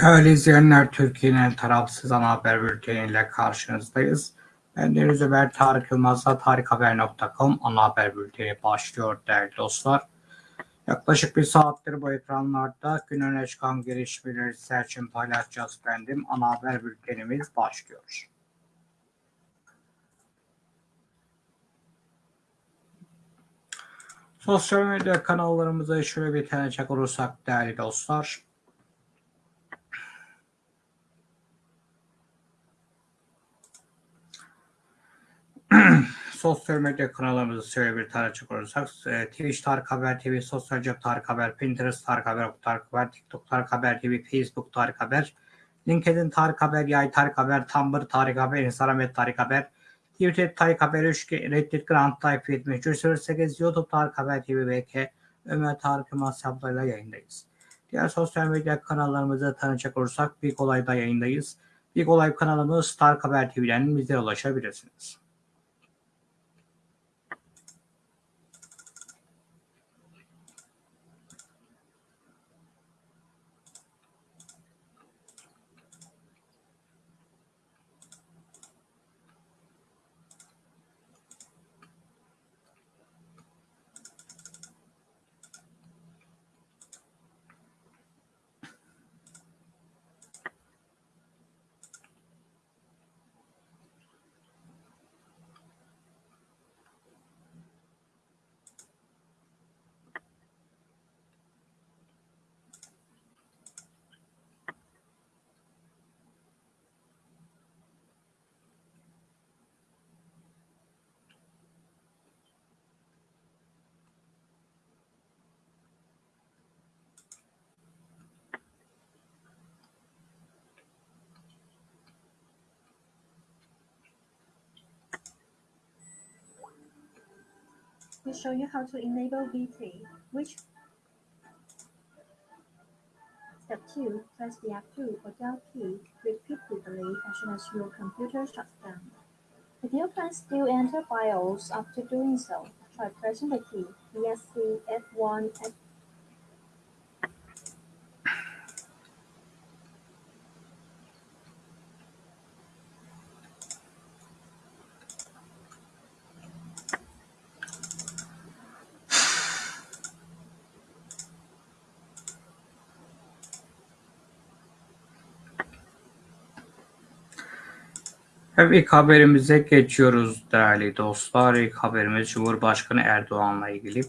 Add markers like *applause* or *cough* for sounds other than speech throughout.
Değerli izleyenler, Türkiye'nin tarafsız ana haber bülteniyle karşınızdayız. Ben Deniz Ömer Tarık Yılmaz'la tarikhaber.com ana haber bülteni başlıyor değerli dostlar. Yaklaşık bir saattir bu ekranlarda gün öne çıkan gelişmeleri sizler için paylaşacağız efendim. Ana haber bültenimiz başlıyor. Sosyal medya kanallarımıza şöyle bir tanecek olursak değerli dostlar. *clears throat* sosyal medya kanallarımızı şöyle bir tanecek olursak e, Twitch Tarık Haber TV, Sosyal Cep Tarık Haber, Pinterest Tarık Haber, Tarık Haber, TikTok Tarık Haber TV, Facebook Tarık Haber, LinkedIn Tarık Haber, Yay Tarık Haber, Tumblr Tarık Haber, Instagram et Tarık Haber, Twitter Tarık Haber 3, Reddit Grand Type 73 8, YouTube Tarık Haber TV BK, Ömer Tarık Yılmaz hesaplarıyla yayındayız. Diğer sosyal medya kanallarımızı tanıyacak olursak Big Olay'da yayındayız. Big Olay kanalımız Tarık Haber TV'den bizlere ulaşabilirsiniz. We show you how to enable VT, which Step 2. Press the F2 or Del key repeatedly as soon as your computer shuts down. If you can still enter BIOS after doing so, try pressing the key ESC F1 F Evet, ilk haberimize geçiyoruz değerli dostlar. İlk haberimiz Cumhurbaşkanı Erdoğan'la ilgili.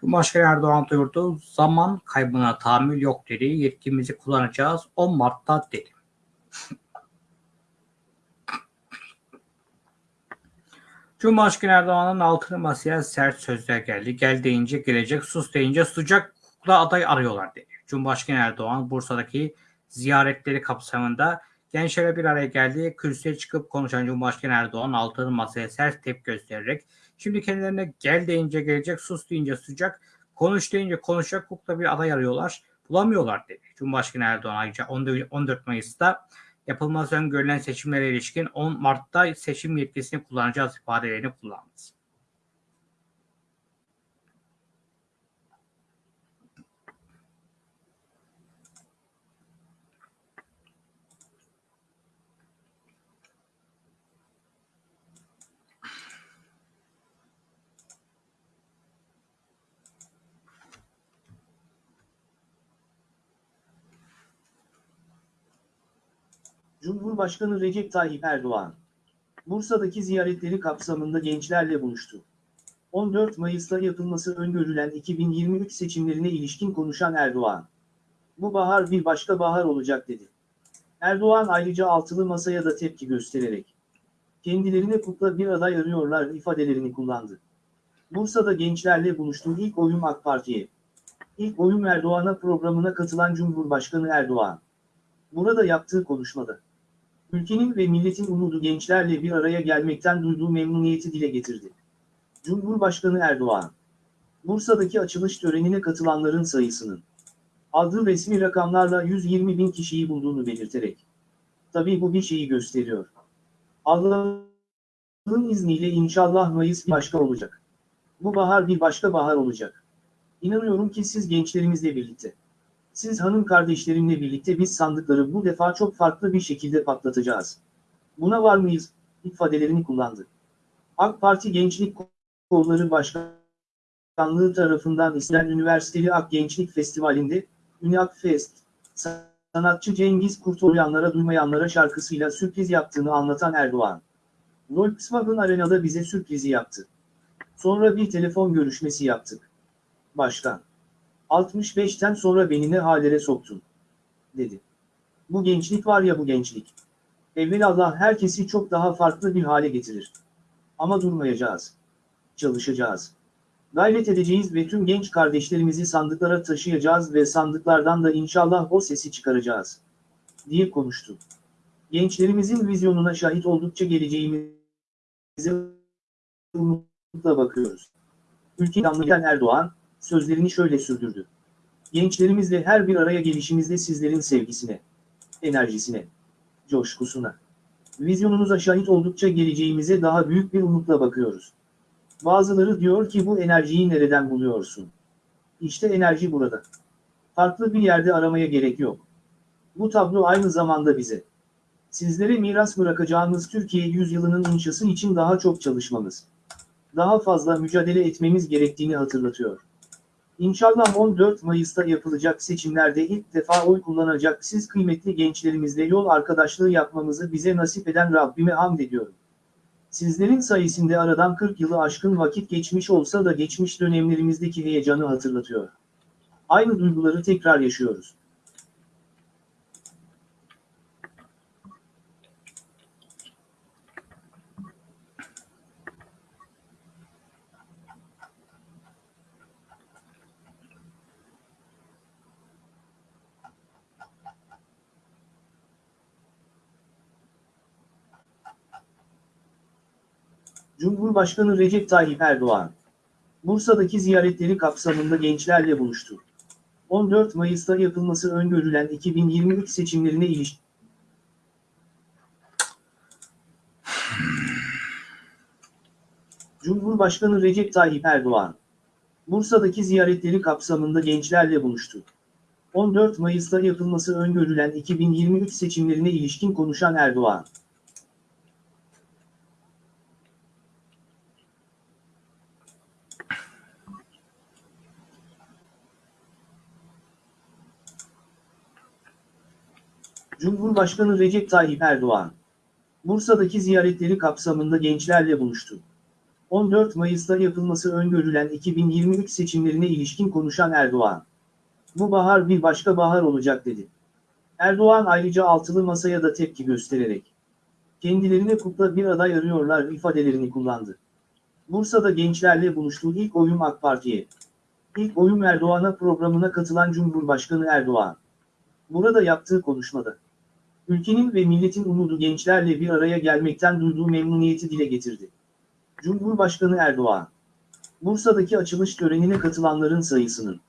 Cumhurbaşkanı Erdoğan duyurdu. Zaman kaybına tahammül yok dedi. Yetkimizi kullanacağız. 10 Mart'ta dedi. Cumhurbaşkanı Erdoğan'ın altını masaya sert sözler geldi. Gel deyince gelecek, sus deyince susacak kukla aday arıyorlar dedi. Cumhurbaşkanı Erdoğan Bursa'daki ziyaretleri kapsamında gençlere bir araya geldi. Kürsüye çıkıp konuşan Cumhurbaşkanı Erdoğan altını masaya sert tepki göstererek şimdi kendilerine gel deyince gelecek, sus deyince susacak, konuş deyince konuşacak kukla bir aday arıyorlar. Bulamıyorlar dedi. Cumhurbaşkanı Erdoğan ayrıca 14 Mayıs'ta yapılması öngörülen seçimlere ilişkin 10 Mart'ta seçim yetkisini kullanacağız ifadelerini kullandı. Cumhurbaşkanı Recep Tayyip Erdoğan, Bursa'daki ziyaretleri kapsamında gençlerle buluştu. 14 Mayıs'ta yapılması öngörülen 2023 seçimlerine ilişkin konuşan Erdoğan, bu bahar bir başka bahar olacak dedi. Erdoğan ayrıca altılı masaya da tepki göstererek, kendilerine kukla bir aday arıyorlar ifadelerini kullandı. Bursa'da gençlerle buluştuğu ilk oyun AK Parti'ye. İlk oyun Erdoğan'a programına katılan Cumhurbaşkanı Erdoğan. Burada yaptığı konuşmada. Ülkenin ve milletin umudu gençlerle bir araya gelmekten duyduğu memnuniyeti dile getirdi. Cumhurbaşkanı Erdoğan, Bursa'daki açılış törenine katılanların sayısının aldığı resmi rakamlarla 120 bin kişiyi bulduğunu belirterek, tabii bu bir şeyi gösteriyor. Allah'ın izniyle inşallah Mayıs bir başka olacak. Bu bahar bir başka bahar olacak. İnanıyorum ki siz gençlerimizle birlikte Siz hanım kardeşlerimle birlikte biz sandıkları bu defa çok farklı bir şekilde patlatacağız. Buna var mıyız? ifadelerini kullandı. AK Parti Gençlik Kolları Başkanlığı tarafından istenen Üniversiteli Ak Gençlik Festivali'nde Üniak Fest, sanatçı Cengiz Kurtoğluyanlara duymayanlara şarkısıyla sürpriz yaptığını anlatan Erdoğan. Volkswagen Arena'da bize sürprizi yaptı. Sonra bir telefon görüşmesi yaptık. Başkan. 65'ten sonra beni ne hallere soktun? Dedi. Bu gençlik var ya bu gençlik. Evvelallah herkesi çok daha farklı bir hale getirir. Ama durmayacağız. Çalışacağız. Gayret edeceğiz ve tüm genç kardeşlerimizi sandıklara taşıyacağız ve sandıklardan da inşallah o sesi çıkaracağız. Diye konuştu. Gençlerimizin vizyonuna şahit oldukça geleceğimize umutla bakıyoruz. Ülke Erdoğan, sözlerini şöyle sürdürdü. Gençlerimizle her bir araya gelişimizde sizlerin sevgisine, enerjisine, coşkusuna, vizyonunuza şahit oldukça geleceğimize daha büyük bir umutla bakıyoruz. Bazıları diyor ki bu enerjiyi nereden buluyorsun? İşte enerji burada. Farklı bir yerde aramaya gerek yok. Bu tablo aynı zamanda bize. Sizlere miras bırakacağımız Türkiye yüzyılının inşası için daha çok çalışmamız, daha fazla mücadele etmemiz gerektiğini hatırlatıyor. İnşallah 14 Mayıs'ta yapılacak seçimlerde ilk defa oy kullanacak siz kıymetli gençlerimizle yol arkadaşlığı yapmamızı bize nasip eden Rabbime hamd ediyorum. Sizlerin sayesinde aradan 40 yılı aşkın vakit geçmiş olsa da geçmiş dönemlerimizdeki heyecanı hatırlatıyor. Aynı duyguları tekrar yaşıyoruz. Cumhurbaşkanı Recep Tayyip Erdoğan, Bursa'daki ziyaretleri kapsamında gençlerle buluştu. 14 Mayıs'ta yapılması öngörülen 2023 seçimlerine ilişkin Cumhurbaşkanı Recep Tayyip Erdoğan, Bursa'daki ziyaretleri kapsamında gençlerle buluştu. 14 Mayıs'ta yapılması öngörülen 2023 seçimlerine ilişkin konuşan Erdoğan, Cumhurbaşkanı Recep Tayyip Erdoğan, Bursa'daki ziyaretleri kapsamında gençlerle buluştu. 14 Mayıs'ta yapılması öngörülen 2023 seçimlerine ilişkin konuşan Erdoğan, bu bahar bir başka bahar olacak dedi. Erdoğan ayrıca altılı masaya da tepki göstererek, kendilerine kukla bir aday arıyorlar ifadelerini kullandı. Bursa'da gençlerle buluştuğu ilk oyun AK Parti'ye. İlk oyun Erdoğan'a programına katılan Cumhurbaşkanı Erdoğan. Burada yaptığı konuşmada. Ülkenin ve milletin umudu gençlerle bir araya gelmekten duyduğu memnuniyeti dile getirdi. Cumhurbaşkanı Erdoğan. Bursa'daki açılış törenine katılanların sayısının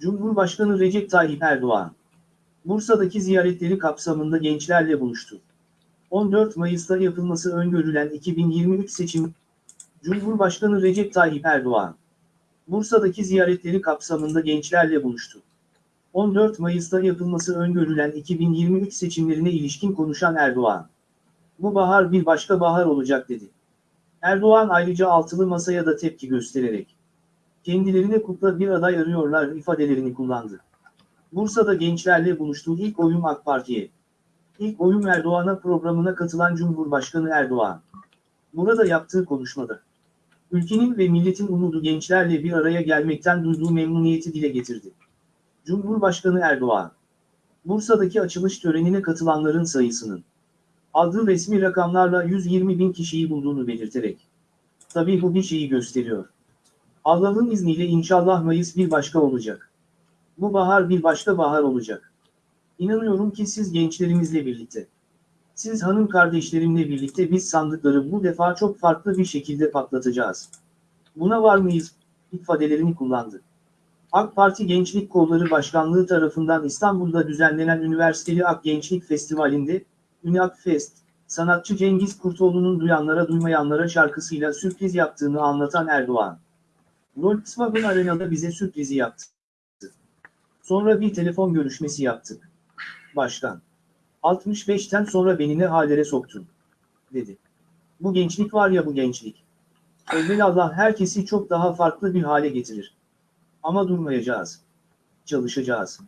Cumhurbaşkanı Recep Tayyip Erdoğan. Bursa'daki ziyaretleri kapsamında gençlerle buluştu. 14 Mayıs'ta yapılması öngörülen 2023 seçim Cumhurbaşkanı Recep Tayyip Erdoğan, Bursa'daki ziyaretleri kapsamında gençlerle buluştu. 14 Mayıs'ta yapılması öngörülen 2023 seçimlerine ilişkin konuşan Erdoğan, bu bahar bir başka bahar olacak dedi. Erdoğan ayrıca altılı masaya da tepki göstererek, kendilerine kukla bir aday arıyorlar ifadelerini kullandı. Bursa'da gençlerle buluştuğu ilk oyun AK Parti'ye. İlk oyun Erdoğan'a programına katılan Cumhurbaşkanı Erdoğan. Burada yaptığı konuşmada. Ülkenin ve milletin umudu gençlerle bir araya gelmekten duyduğu memnuniyeti dile getirdi. Cumhurbaşkanı Erdoğan. Bursa'daki açılış törenine katılanların sayısının aldığı resmi rakamlarla 120 bin kişiyi bulduğunu belirterek. Tabii bu bir şeyi gösteriyor. Allah'ın izniyle inşallah Mayıs bir başka olacak. Bu bahar bir başka bahar olacak. İnanıyorum ki siz gençlerimizle birlikte, siz hanım kardeşlerimle birlikte biz sandıkları bu defa çok farklı bir şekilde patlatacağız. Buna var mıyız? ifadelerini kullandı. AK Parti Gençlik Kolları Başkanlığı tarafından İstanbul'da düzenlenen Üniversiteli Ak Gençlik Festivali'nde, Üniak Fest, Sanatçı Cengiz Kurtoğlu'nun duyanlara duymayanlara şarkısıyla sürpriz yaptığını anlatan Erdoğan. Volkswagen Arena'da bize sürprizi yaptı. Sonra bir telefon görüşmesi yaptık. Başkan. 65'ten sonra beni ne hallere soktun? Dedi. Bu gençlik var ya bu gençlik. Allah herkesi çok daha farklı bir hale getirir. Ama durmayacağız. Çalışacağız.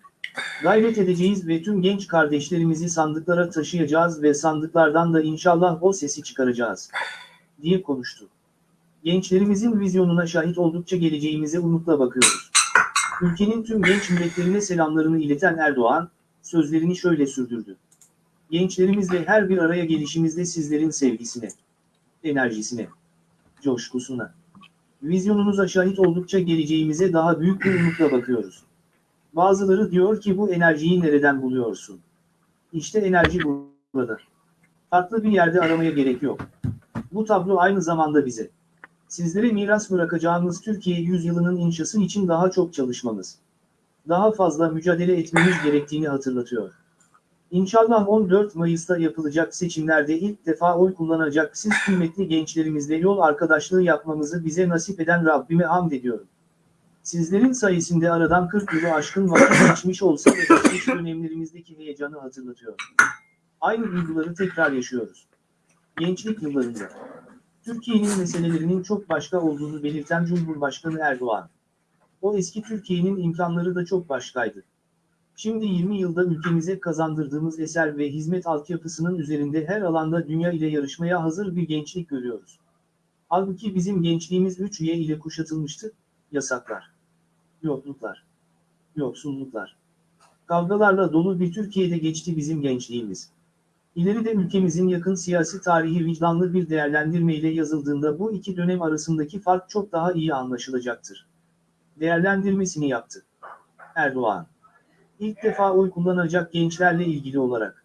Gayret edeceğiz ve tüm genç kardeşlerimizi sandıklara taşıyacağız ve sandıklardan da inşallah o sesi çıkaracağız. Diye konuştu. Gençlerimizin vizyonuna şahit oldukça geleceğimize umutla bakıyoruz. Ülkenin tüm genç milletlerine selamlarını ileten Erdoğan, sözlerini şöyle sürdürdü. Gençlerimizle her bir araya gelişimizde sizlerin sevgisine, enerjisine, coşkusuna, vizyonunuza şahit oldukça geleceğimize daha büyük bir umutla bakıyoruz. Bazıları diyor ki bu enerjiyi nereden buluyorsun? İşte enerji burada. Farklı bir yerde aramaya gerek yok. Bu tablo aynı zamanda bize. Sizlere miras bırakacağımız Türkiye yüzyılının inşası için daha çok çalışmamız, daha fazla mücadele etmemiz gerektiğini hatırlatıyor. İnşallah 14 Mayıs'ta yapılacak seçimlerde ilk defa oy kullanacak siz kıymetli gençlerimizle yol arkadaşlığı yapmamızı bize nasip eden Rabbime hamd ediyorum. Sizlerin sayesinde aradan 40 yılı aşkın vakit geçmiş olsa da geçmiş dönemlerimizdeki heyecanı hatırlatıyor. Aynı duyguları tekrar yaşıyoruz. Gençlik yıllarında. Türkiye'nin meselelerinin çok başka olduğunu belirten Cumhurbaşkanı Erdoğan. O eski Türkiye'nin imkanları da çok başkaydı. Şimdi 20 yılda ülkemize kazandırdığımız eser ve hizmet altyapısının üzerinde her alanda dünya ile yarışmaya hazır bir gençlik görüyoruz. Halbuki bizim gençliğimiz 3Y ile kuşatılmıştı, yasaklar, yokluklar, yoksulluklar. Kavgalarla dolu bir Türkiye'de geçti bizim gençliğimiz. İleride ülkemizin yakın siyasi tarihi vicdanlı bir değerlendirmeyle yazıldığında bu iki dönem arasındaki fark çok daha iyi anlaşılacaktır. Değerlendirmesini yaptı. Erdoğan. İlk defa oy kullanacak gençlerle ilgili olarak.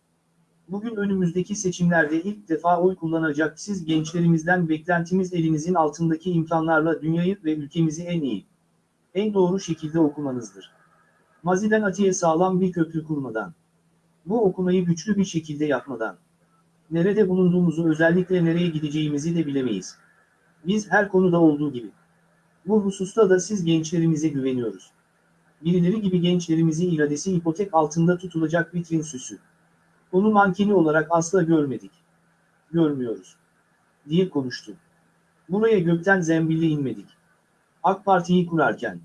Bugün önümüzdeki seçimlerde ilk defa oy kullanacak siz gençlerimizden beklentimiz elinizin altındaki imkanlarla dünyayı ve ülkemizi en iyi, en doğru şekilde okumanızdır. Maziden atiye sağlam bir köprü kurmadan, bu okumayı güçlü bir şekilde yapmadan, nerede bulunduğumuzu özellikle nereye gideceğimizi de bilemeyiz. Biz her konuda olduğu gibi. Bu hususta da siz gençlerimize güveniyoruz. Birileri gibi gençlerimizi iradesi ipotek altında tutulacak vitrin süsü. Onu mankeni olarak asla görmedik. Görmüyoruz. Diye konuştu. Buraya gökten zembille inmedik. AK Parti'yi kurarken,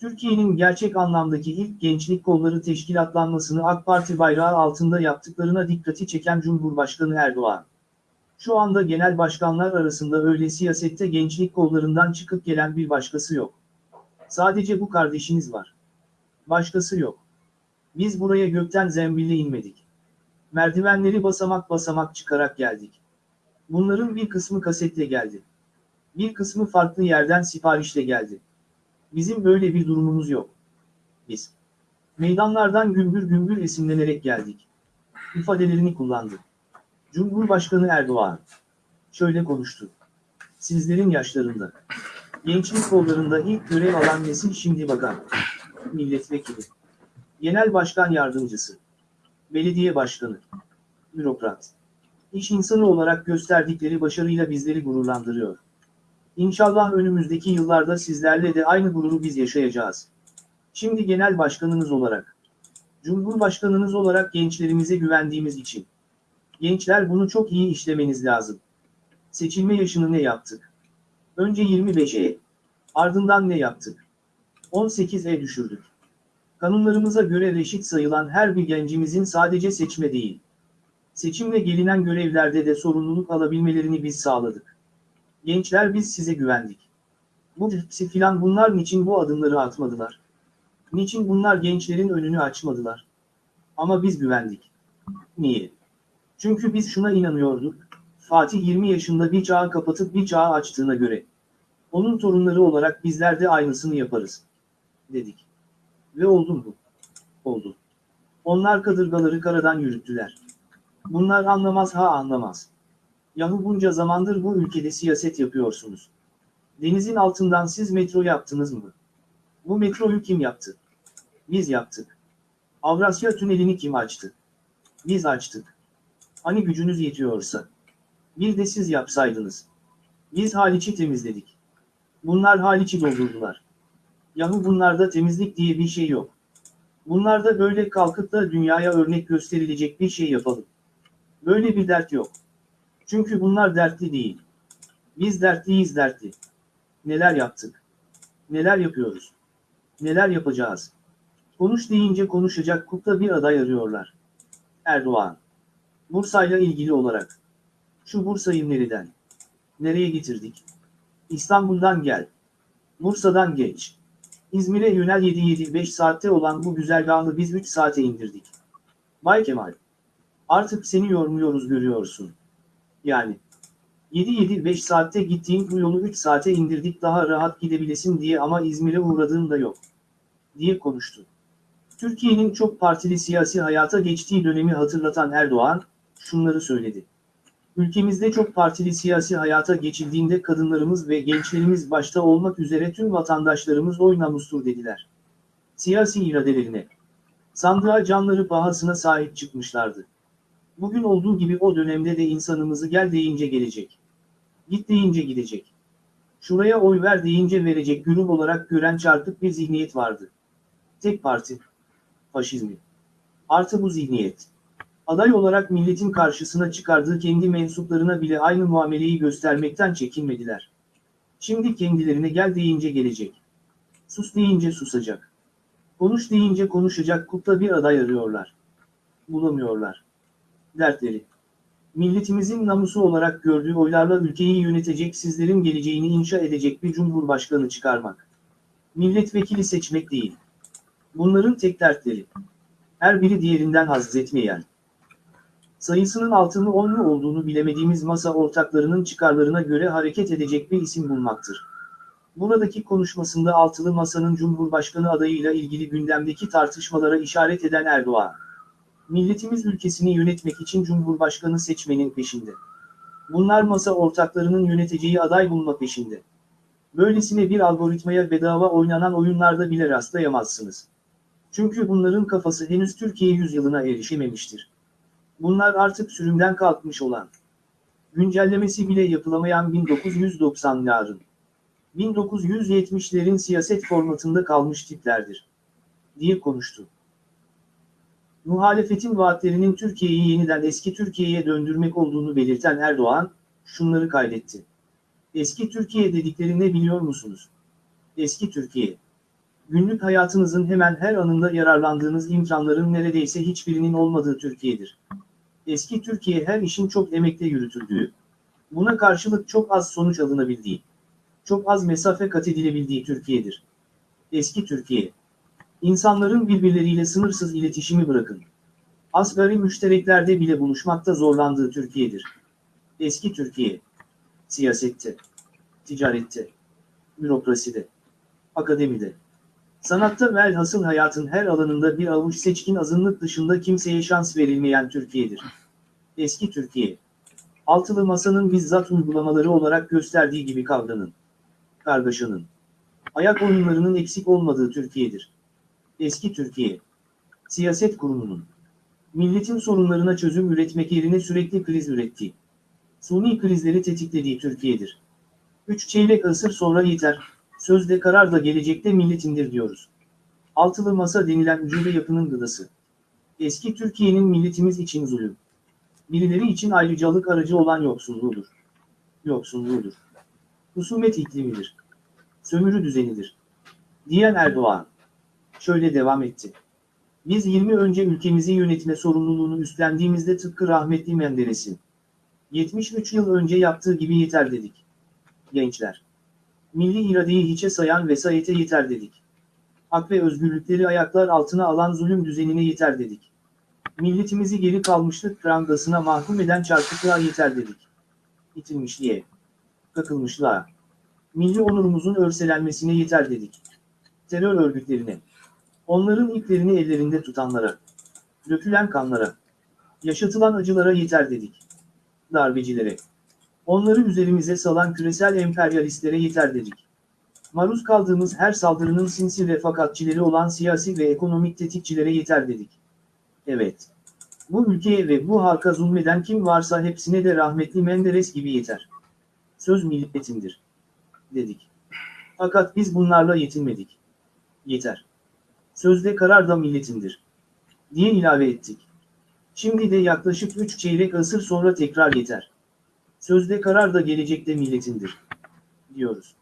Türkiye'nin gerçek anlamdaki ilk gençlik kolları teşkilatlanmasını AK Parti bayrağı altında yaptıklarına dikkati çeken Cumhurbaşkanı Erdoğan. Şu anda genel başkanlar arasında öyle siyasette gençlik kollarından çıkıp gelen bir başkası yok. Sadece bu kardeşiniz var. Başkası yok. Biz buraya gökten zembille inmedik. Merdivenleri basamak basamak çıkarak geldik. Bunların bir kısmı kasetle geldi. Bir kısmı farklı yerden siparişle geldi. Bizim böyle bir durumumuz yok. Biz meydanlardan gümbür gümbür esinlenerek geldik. İfadelerini kullandı. Cumhurbaşkanı Erdoğan şöyle konuştu. Sizlerin yaşlarında, gençlik kollarında ilk görev alan nesil şimdi bakan, milletvekili, genel başkan yardımcısı, belediye başkanı, bürokrat, iş insanı olarak gösterdikleri başarıyla bizleri gururlandırıyor. İnşallah önümüzdeki yıllarda sizlerle de aynı gururu biz yaşayacağız. Şimdi genel başkanınız olarak, Cumhurbaşkanınız olarak gençlerimize güvendiğimiz için, gençler bunu çok iyi işlemeniz lazım. Seçilme yaşını ne yaptık? Önce 25'e, ardından ne yaptık? 18'e düşürdük. Kanunlarımıza göre reşit sayılan her bir gencimizin sadece seçme değil, seçimle gelinen görevlerde de sorumluluk alabilmelerini biz sağladık. Gençler biz size güvendik. Bu hepsi filan bunlar niçin bu adımları atmadılar? Niçin bunlar gençlerin önünü açmadılar? Ama biz güvendik. Niye? Çünkü biz şuna inanıyorduk. Fatih 20 yaşında bir çağı kapatıp bir çağı açtığına göre. Onun torunları olarak bizler de aynısını yaparız. Dedik. Ve oldu mu? Oldu. Onlar kadırgaları karadan yürüttüler. Bunlar anlamaz ha anlamaz. Yahu bunca zamandır bu ülkede siyaset yapıyorsunuz. Denizin altından siz metro yaptınız mı? Bu metroyu kim yaptı? Biz yaptık. Avrasya Tüneli'ni kim açtı? Biz açtık. Hani gücünüz yetiyorsa. Bir de siz yapsaydınız. Biz Haliç'i temizledik. Bunlar Haliç'i doldurdular. Yahu bunlarda temizlik diye bir şey yok. Bunlarda böyle kalkıp da dünyaya örnek gösterilecek bir şey yapalım. Böyle bir dert yok. Çünkü bunlar dertli değil. Biz dertliyiz dertli. Neler yaptık? Neler yapıyoruz? Neler yapacağız? Konuş deyince konuşacak kukla bir aday arıyorlar. Erdoğan. Bursa'yla ilgili olarak. Şu Bursa'yı nereden? Nereye getirdik? İstanbul'dan gel. Bursa'dan geç. İzmir'e yönel 7-7-5 saatte olan bu güzergahı biz 3 saate indirdik. Bay Kemal. Artık seni yormuyoruz görüyorsun. Yani. 7-7-5 saatte gittiğin bu yolu 3 saate indirdik daha rahat gidebilesin diye ama İzmir'e uğradığın da yok. Diye konuştu. Türkiye'nin çok partili siyasi hayata geçtiği dönemi hatırlatan Erdoğan, şunları söyledi. Ülkemizde çok partili siyasi hayata geçildiğinde kadınlarımız ve gençlerimiz başta olmak üzere tüm vatandaşlarımız oy namustur dediler. Siyasi iradelerine, sandığa canları pahasına sahip çıkmışlardı. Bugün olduğu gibi o dönemde de insanımızı gel deyince gelecek. Git deyince gidecek. Şuraya oy ver deyince verecek güruh olarak gören çarpık bir zihniyet vardı. Tek parti. Faşizmi. Artı bu zihniyet. Aday olarak milletin karşısına çıkardığı kendi mensuplarına bile aynı muameleyi göstermekten çekinmediler. Şimdi kendilerine gel deyince gelecek. Sus deyince susacak. Konuş deyince konuşacak kukla bir aday arıyorlar. Bulamıyorlar. Dertleri. Milletimizin namusu olarak gördüğü oylarla ülkeyi yönetecek sizlerin geleceğini inşa edecek bir cumhurbaşkanı çıkarmak. Milletvekili seçmek değil. Bunların tek dertleri. Her biri diğerinden haz etmeyen sayısının altını on mu olduğunu bilemediğimiz masa ortaklarının çıkarlarına göre hareket edecek bir isim bulmaktır. Buradaki konuşmasında altılı masanın Cumhurbaşkanı adayıyla ilgili gündemdeki tartışmalara işaret eden Erdoğan, milletimiz ülkesini yönetmek için Cumhurbaşkanı seçmenin peşinde. Bunlar masa ortaklarının yöneteceği aday bulma peşinde. Böylesine bir algoritmaya bedava oynanan oyunlarda bile rastlayamazsınız. Çünkü bunların kafası henüz Türkiye yüzyılına erişememiştir. Bunlar artık sürümden kalkmış olan, güncellemesi bile yapılamayan 1990'ların, 1970'lerin siyaset formatında kalmış tiplerdir, diye konuştu. Muhalefetin vaatlerinin Türkiye'yi yeniden eski Türkiye'ye döndürmek olduğunu belirten Erdoğan, şunları kaydetti. Eski Türkiye dedikleri ne biliyor musunuz? Eski Türkiye. Günlük hayatınızın hemen her anında yararlandığınız imkanların neredeyse hiçbirinin olmadığı Türkiye'dir. Eski Türkiye her işin çok emekle yürütüldüğü, buna karşılık çok az sonuç alınabildiği, çok az mesafe kat edilebildiği Türkiye'dir. Eski Türkiye. İnsanların birbirleriyle sınırsız iletişimi bırakın. Asgari müştereklerde bile buluşmakta zorlandığı Türkiye'dir. Eski Türkiye. Siyasette, ticarette, bürokraside, akademide, Sanatta velhasıl hayatın her alanında bir avuç seçkin azınlık dışında kimseye şans verilmeyen Türkiye'dir. Eski Türkiye. Altılı masanın bizzat uygulamaları olarak gösterdiği gibi kavganın, kargaşanın, ayak oyunlarının eksik olmadığı Türkiye'dir. Eski Türkiye. Siyaset kurumunun, milletin sorunlarına çözüm üretmek yerine sürekli kriz ürettiği, suni krizleri tetiklediği Türkiye'dir. Üç çeyrek asır sonra yeter, Sözde karar da gelecekte milletindir diyoruz. Altılı masa denilen ucube yapının gıdası. Eski Türkiye'nin milletimiz için zulüm. Birileri için ayrıcalık aracı olan yoksulluğudur. Yoksulluğudur. Husumet iklimidir. Sömürü düzenidir. Diyen Erdoğan. Şöyle devam etti. Biz 20 önce ülkemizi yönetme sorumluluğunu üstlendiğimizde tıpkı rahmetli Menderes'in 73 yıl önce yaptığı gibi yeter dedik. Gençler milli iradeyi hiçe sayan vesayete yeter dedik. Hak ve özgürlükleri ayaklar altına alan zulüm düzenine yeter dedik. Milletimizi geri kalmışlık prangasına mahkum eden çarpıklığa yeter dedik. İtilmişliğe, kakılmışlığa, milli onurumuzun örselenmesine yeter dedik. Terör örgütlerine, onların iplerini ellerinde tutanlara, dökülen kanlara, yaşatılan acılara yeter dedik. Darbecilere, Onları üzerimize salan küresel emperyalistlere yeter dedik. Maruz kaldığımız her saldırının sinsi refakatçileri olan siyasi ve ekonomik tetikçilere yeter dedik. Evet. Bu ülkeye ve bu halka zulmeden kim varsa hepsine de rahmetli Menderes gibi yeter. Söz milletindir. Dedik. Fakat biz bunlarla yetinmedik. Yeter. Sözde karar da milletindir. Diye ilave ettik. Şimdi de yaklaşık 3 çeyrek asır sonra tekrar yeter. Sözde karar da gelecekte milletindir. Diyoruz.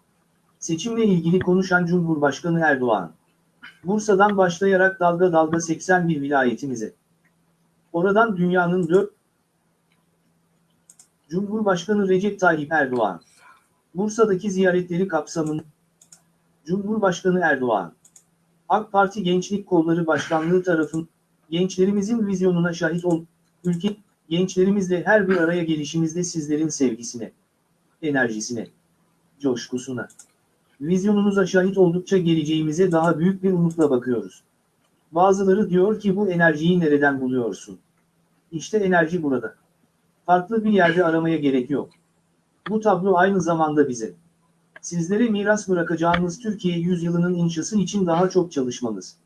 Seçimle ilgili konuşan Cumhurbaşkanı Erdoğan. Bursa'dan başlayarak dalga dalga 81 vilayetimize. Oradan dünyanın dört Cumhurbaşkanı Recep Tayyip Erdoğan. Bursa'daki ziyaretleri kapsamında Cumhurbaşkanı Erdoğan. AK Parti Gençlik Kolları Başkanlığı tarafın gençlerimizin vizyonuna şahit ol, ülke gençlerimizle her bir araya gelişimizde sizlerin sevgisine, enerjisine, coşkusuna, vizyonunuza şahit oldukça geleceğimize daha büyük bir umutla bakıyoruz. Bazıları diyor ki bu enerjiyi nereden buluyorsun? İşte enerji burada. Farklı bir yerde aramaya gerek yok. Bu tablo aynı zamanda bize. Sizlere miras bırakacağımız Türkiye yüzyılının inşası için daha çok çalışmamız,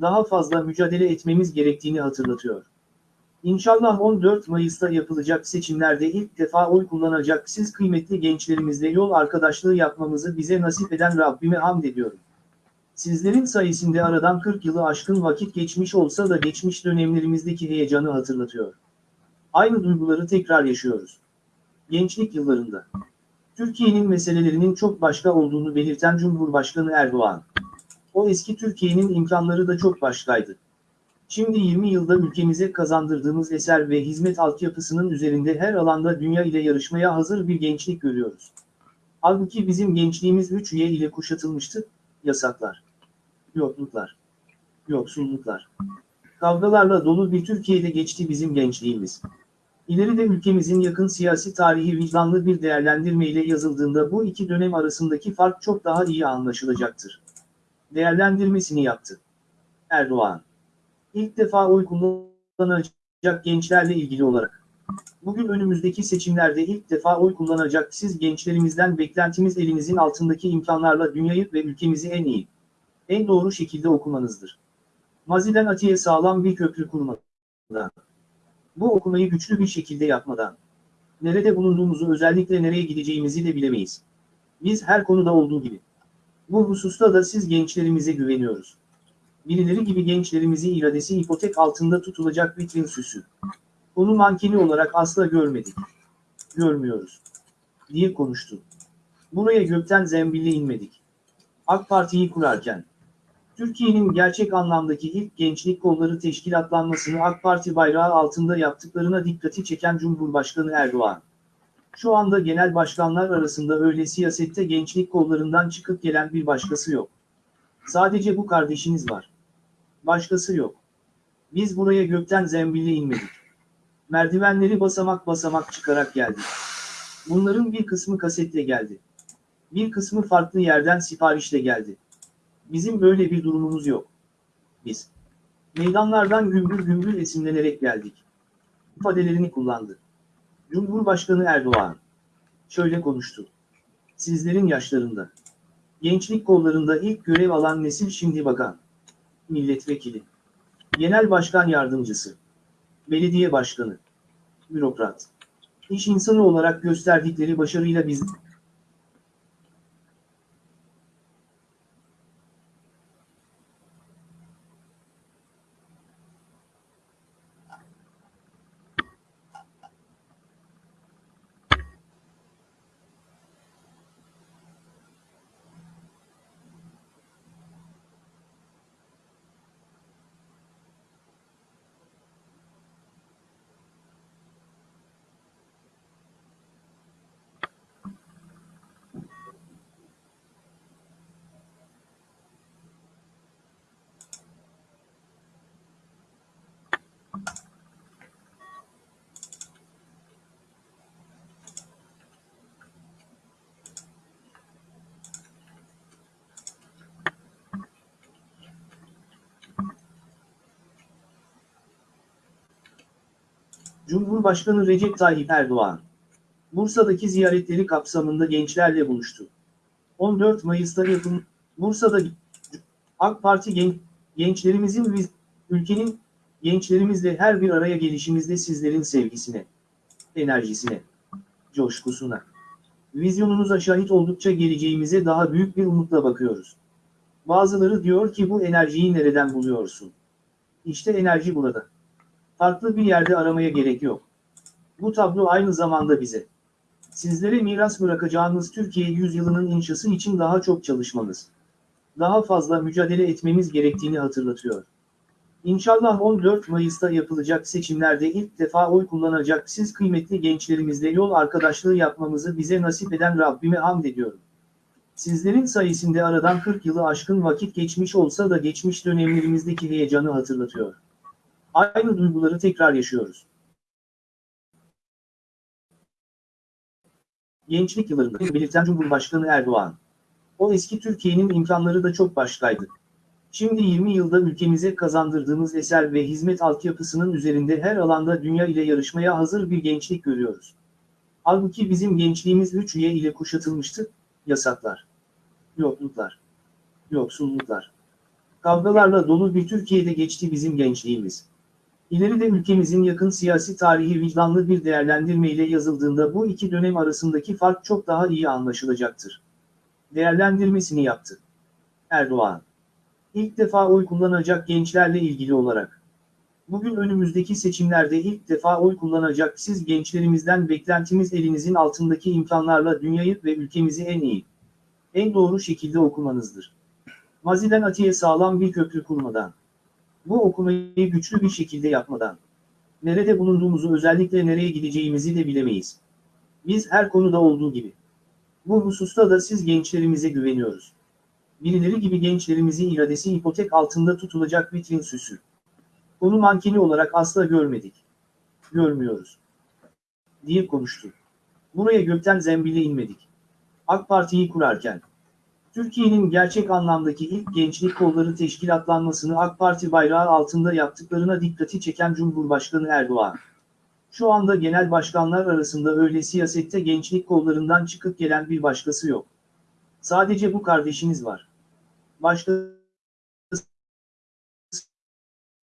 daha fazla mücadele etmemiz gerektiğini hatırlatıyor. İnşallah 14 Mayıs'ta yapılacak seçimlerde ilk defa oy kullanacak siz kıymetli gençlerimizle yol arkadaşlığı yapmamızı bize nasip eden Rabbime hamd ediyorum. Sizlerin sayesinde aradan 40 yılı aşkın vakit geçmiş olsa da geçmiş dönemlerimizdeki heyecanı hatırlatıyor. Aynı duyguları tekrar yaşıyoruz. Gençlik yıllarında. Türkiye'nin meselelerinin çok başka olduğunu belirten Cumhurbaşkanı Erdoğan. O eski Türkiye'nin imkanları da çok başkaydı. Şimdi 20 yılda ülkemize kazandırdığımız eser ve hizmet altyapısının üzerinde her alanda dünya ile yarışmaya hazır bir gençlik görüyoruz. Halbuki bizim gençliğimiz 3 üye ile kuşatılmıştı, yasaklar, yokluklar, yoksulluklar. Kavgalarla dolu bir Türkiye'de geçti bizim gençliğimiz. İleride ülkemizin yakın siyasi tarihi vicdanlı bir değerlendirmeyle yazıldığında bu iki dönem arasındaki fark çok daha iyi anlaşılacaktır. Değerlendirmesini yaptı. Erdoğan. İlk defa oy kullanacak gençlerle ilgili olarak. Bugün önümüzdeki seçimlerde ilk defa oy kullanacak siz gençlerimizden beklentimiz elinizin altındaki imkanlarla dünyayı ve ülkemizi en iyi, en doğru şekilde okumanızdır. Maziden atiye sağlam bir köprü kurmadan. Bu okumayı güçlü bir şekilde yapmadan. Nerede bulunduğumuzu özellikle nereye gideceğimizi de bilemeyiz. Biz her konuda olduğu gibi. Bu hususta da siz gençlerimize güveniyoruz. Birileri gibi gençlerimizi iradesi ipotek altında tutulacak vitrin süsü. Onu mankeni olarak asla görmedik. Görmüyoruz. Diye konuştu. Buraya gökten zembille inmedik. AK Parti'yi kurarken, Türkiye'nin gerçek anlamdaki ilk gençlik kolları teşkilatlanmasını AK Parti bayrağı altında yaptıklarına dikkati çeken Cumhurbaşkanı Erdoğan. Şu anda genel başkanlar arasında öyle siyasette gençlik kollarından çıkıp gelen bir başkası yok. Sadece bu kardeşiniz var. Başkası yok. Biz buraya gökten zembille inmedik. Merdivenleri basamak basamak çıkarak geldik. Bunların bir kısmı kasetle geldi. Bir kısmı farklı yerden siparişle geldi. Bizim böyle bir durumumuz yok. Biz meydanlardan gümbür gümbür esinlenerek geldik. ifadelerini kullandı. Cumhurbaşkanı Erdoğan şöyle konuştu. Sizlerin yaşlarında, gençlik kollarında ilk görev alan nesil şimdi bakan, milletvekili, genel başkan yardımcısı, belediye başkanı, bürokrat, iş insanı olarak gösterdikleri başarıyla biz Cumhurbaşkanı Recep Tayyip Erdoğan, Bursa'daki ziyaretleri kapsamında gençlerle buluştu. 14 Mayıs'ta yapım, Bursa'da AK Parti gen, gençlerimizin ülkenin Gençlerimizle her bir araya gelişimizde sizlerin sevgisine, enerjisine, coşkusuna, vizyonunuza şahit oldukça geleceğimize daha büyük bir umutla bakıyoruz. Bazıları diyor ki bu enerjiyi nereden buluyorsun? İşte enerji burada. Farklı bir yerde aramaya gerek yok. Bu tablo aynı zamanda bize. Sizlere miras bırakacağımız Türkiye yüzyılının inşası için daha çok çalışmamız, daha fazla mücadele etmemiz gerektiğini hatırlatıyor. İnşallah 14 Mayıs'ta yapılacak seçimlerde ilk defa oy kullanacak siz kıymetli gençlerimizle yol arkadaşlığı yapmamızı bize nasip eden Rabbime hamd ediyorum. Sizlerin sayesinde aradan 40 yılı aşkın vakit geçmiş olsa da geçmiş dönemlerimizdeki heyecanı hatırlatıyor. Aynı duyguları tekrar yaşıyoruz. Gençlik yıllarında belirten Cumhurbaşkanı Erdoğan. O eski Türkiye'nin imkanları da çok başkaydı. Şimdi 20 yılda ülkemize kazandırdığımız eser ve hizmet altyapısının üzerinde her alanda dünya ile yarışmaya hazır bir gençlik görüyoruz. Halbuki bizim gençliğimiz 3 Y ile kuşatılmıştı, yasaklar, yokluklar, yoksulluklar. Kavgalarla dolu bir Türkiye'de geçti bizim gençliğimiz. İleride ülkemizin yakın siyasi tarihi vicdanlı bir değerlendirmeyle yazıldığında bu iki dönem arasındaki fark çok daha iyi anlaşılacaktır. Değerlendirmesini yaptı. Erdoğan. İlk defa oy kullanacak gençlerle ilgili olarak. Bugün önümüzdeki seçimlerde ilk defa oy kullanacak siz gençlerimizden beklentimiz elinizin altındaki imkanlarla dünyayı ve ülkemizi en iyi, en doğru şekilde okumanızdır. Maziden atiye sağlam bir köprü kurmadan, bu okumayı güçlü bir şekilde yapmadan, nerede bulunduğumuzu özellikle nereye gideceğimizi de bilemeyiz. Biz her konuda olduğu gibi. Bu hususta da siz gençlerimize güveniyoruz. Birileri gibi gençlerimizi iradesi ipotek altında tutulacak vitrin süsü. Onu mankeni olarak asla görmedik. Görmüyoruz. Diye konuştu. Buraya gökten zembille inmedik. AK Parti'yi kurarken, Türkiye'nin gerçek anlamdaki ilk gençlik kolları teşkilatlanmasını AK Parti bayrağı altında yaptıklarına dikkati çeken Cumhurbaşkanı Erdoğan. Şu anda genel başkanlar arasında öyle siyasette gençlik kollarından çıkıp gelen bir başkası yok. Sadece bu kardeşiniz var. Başkası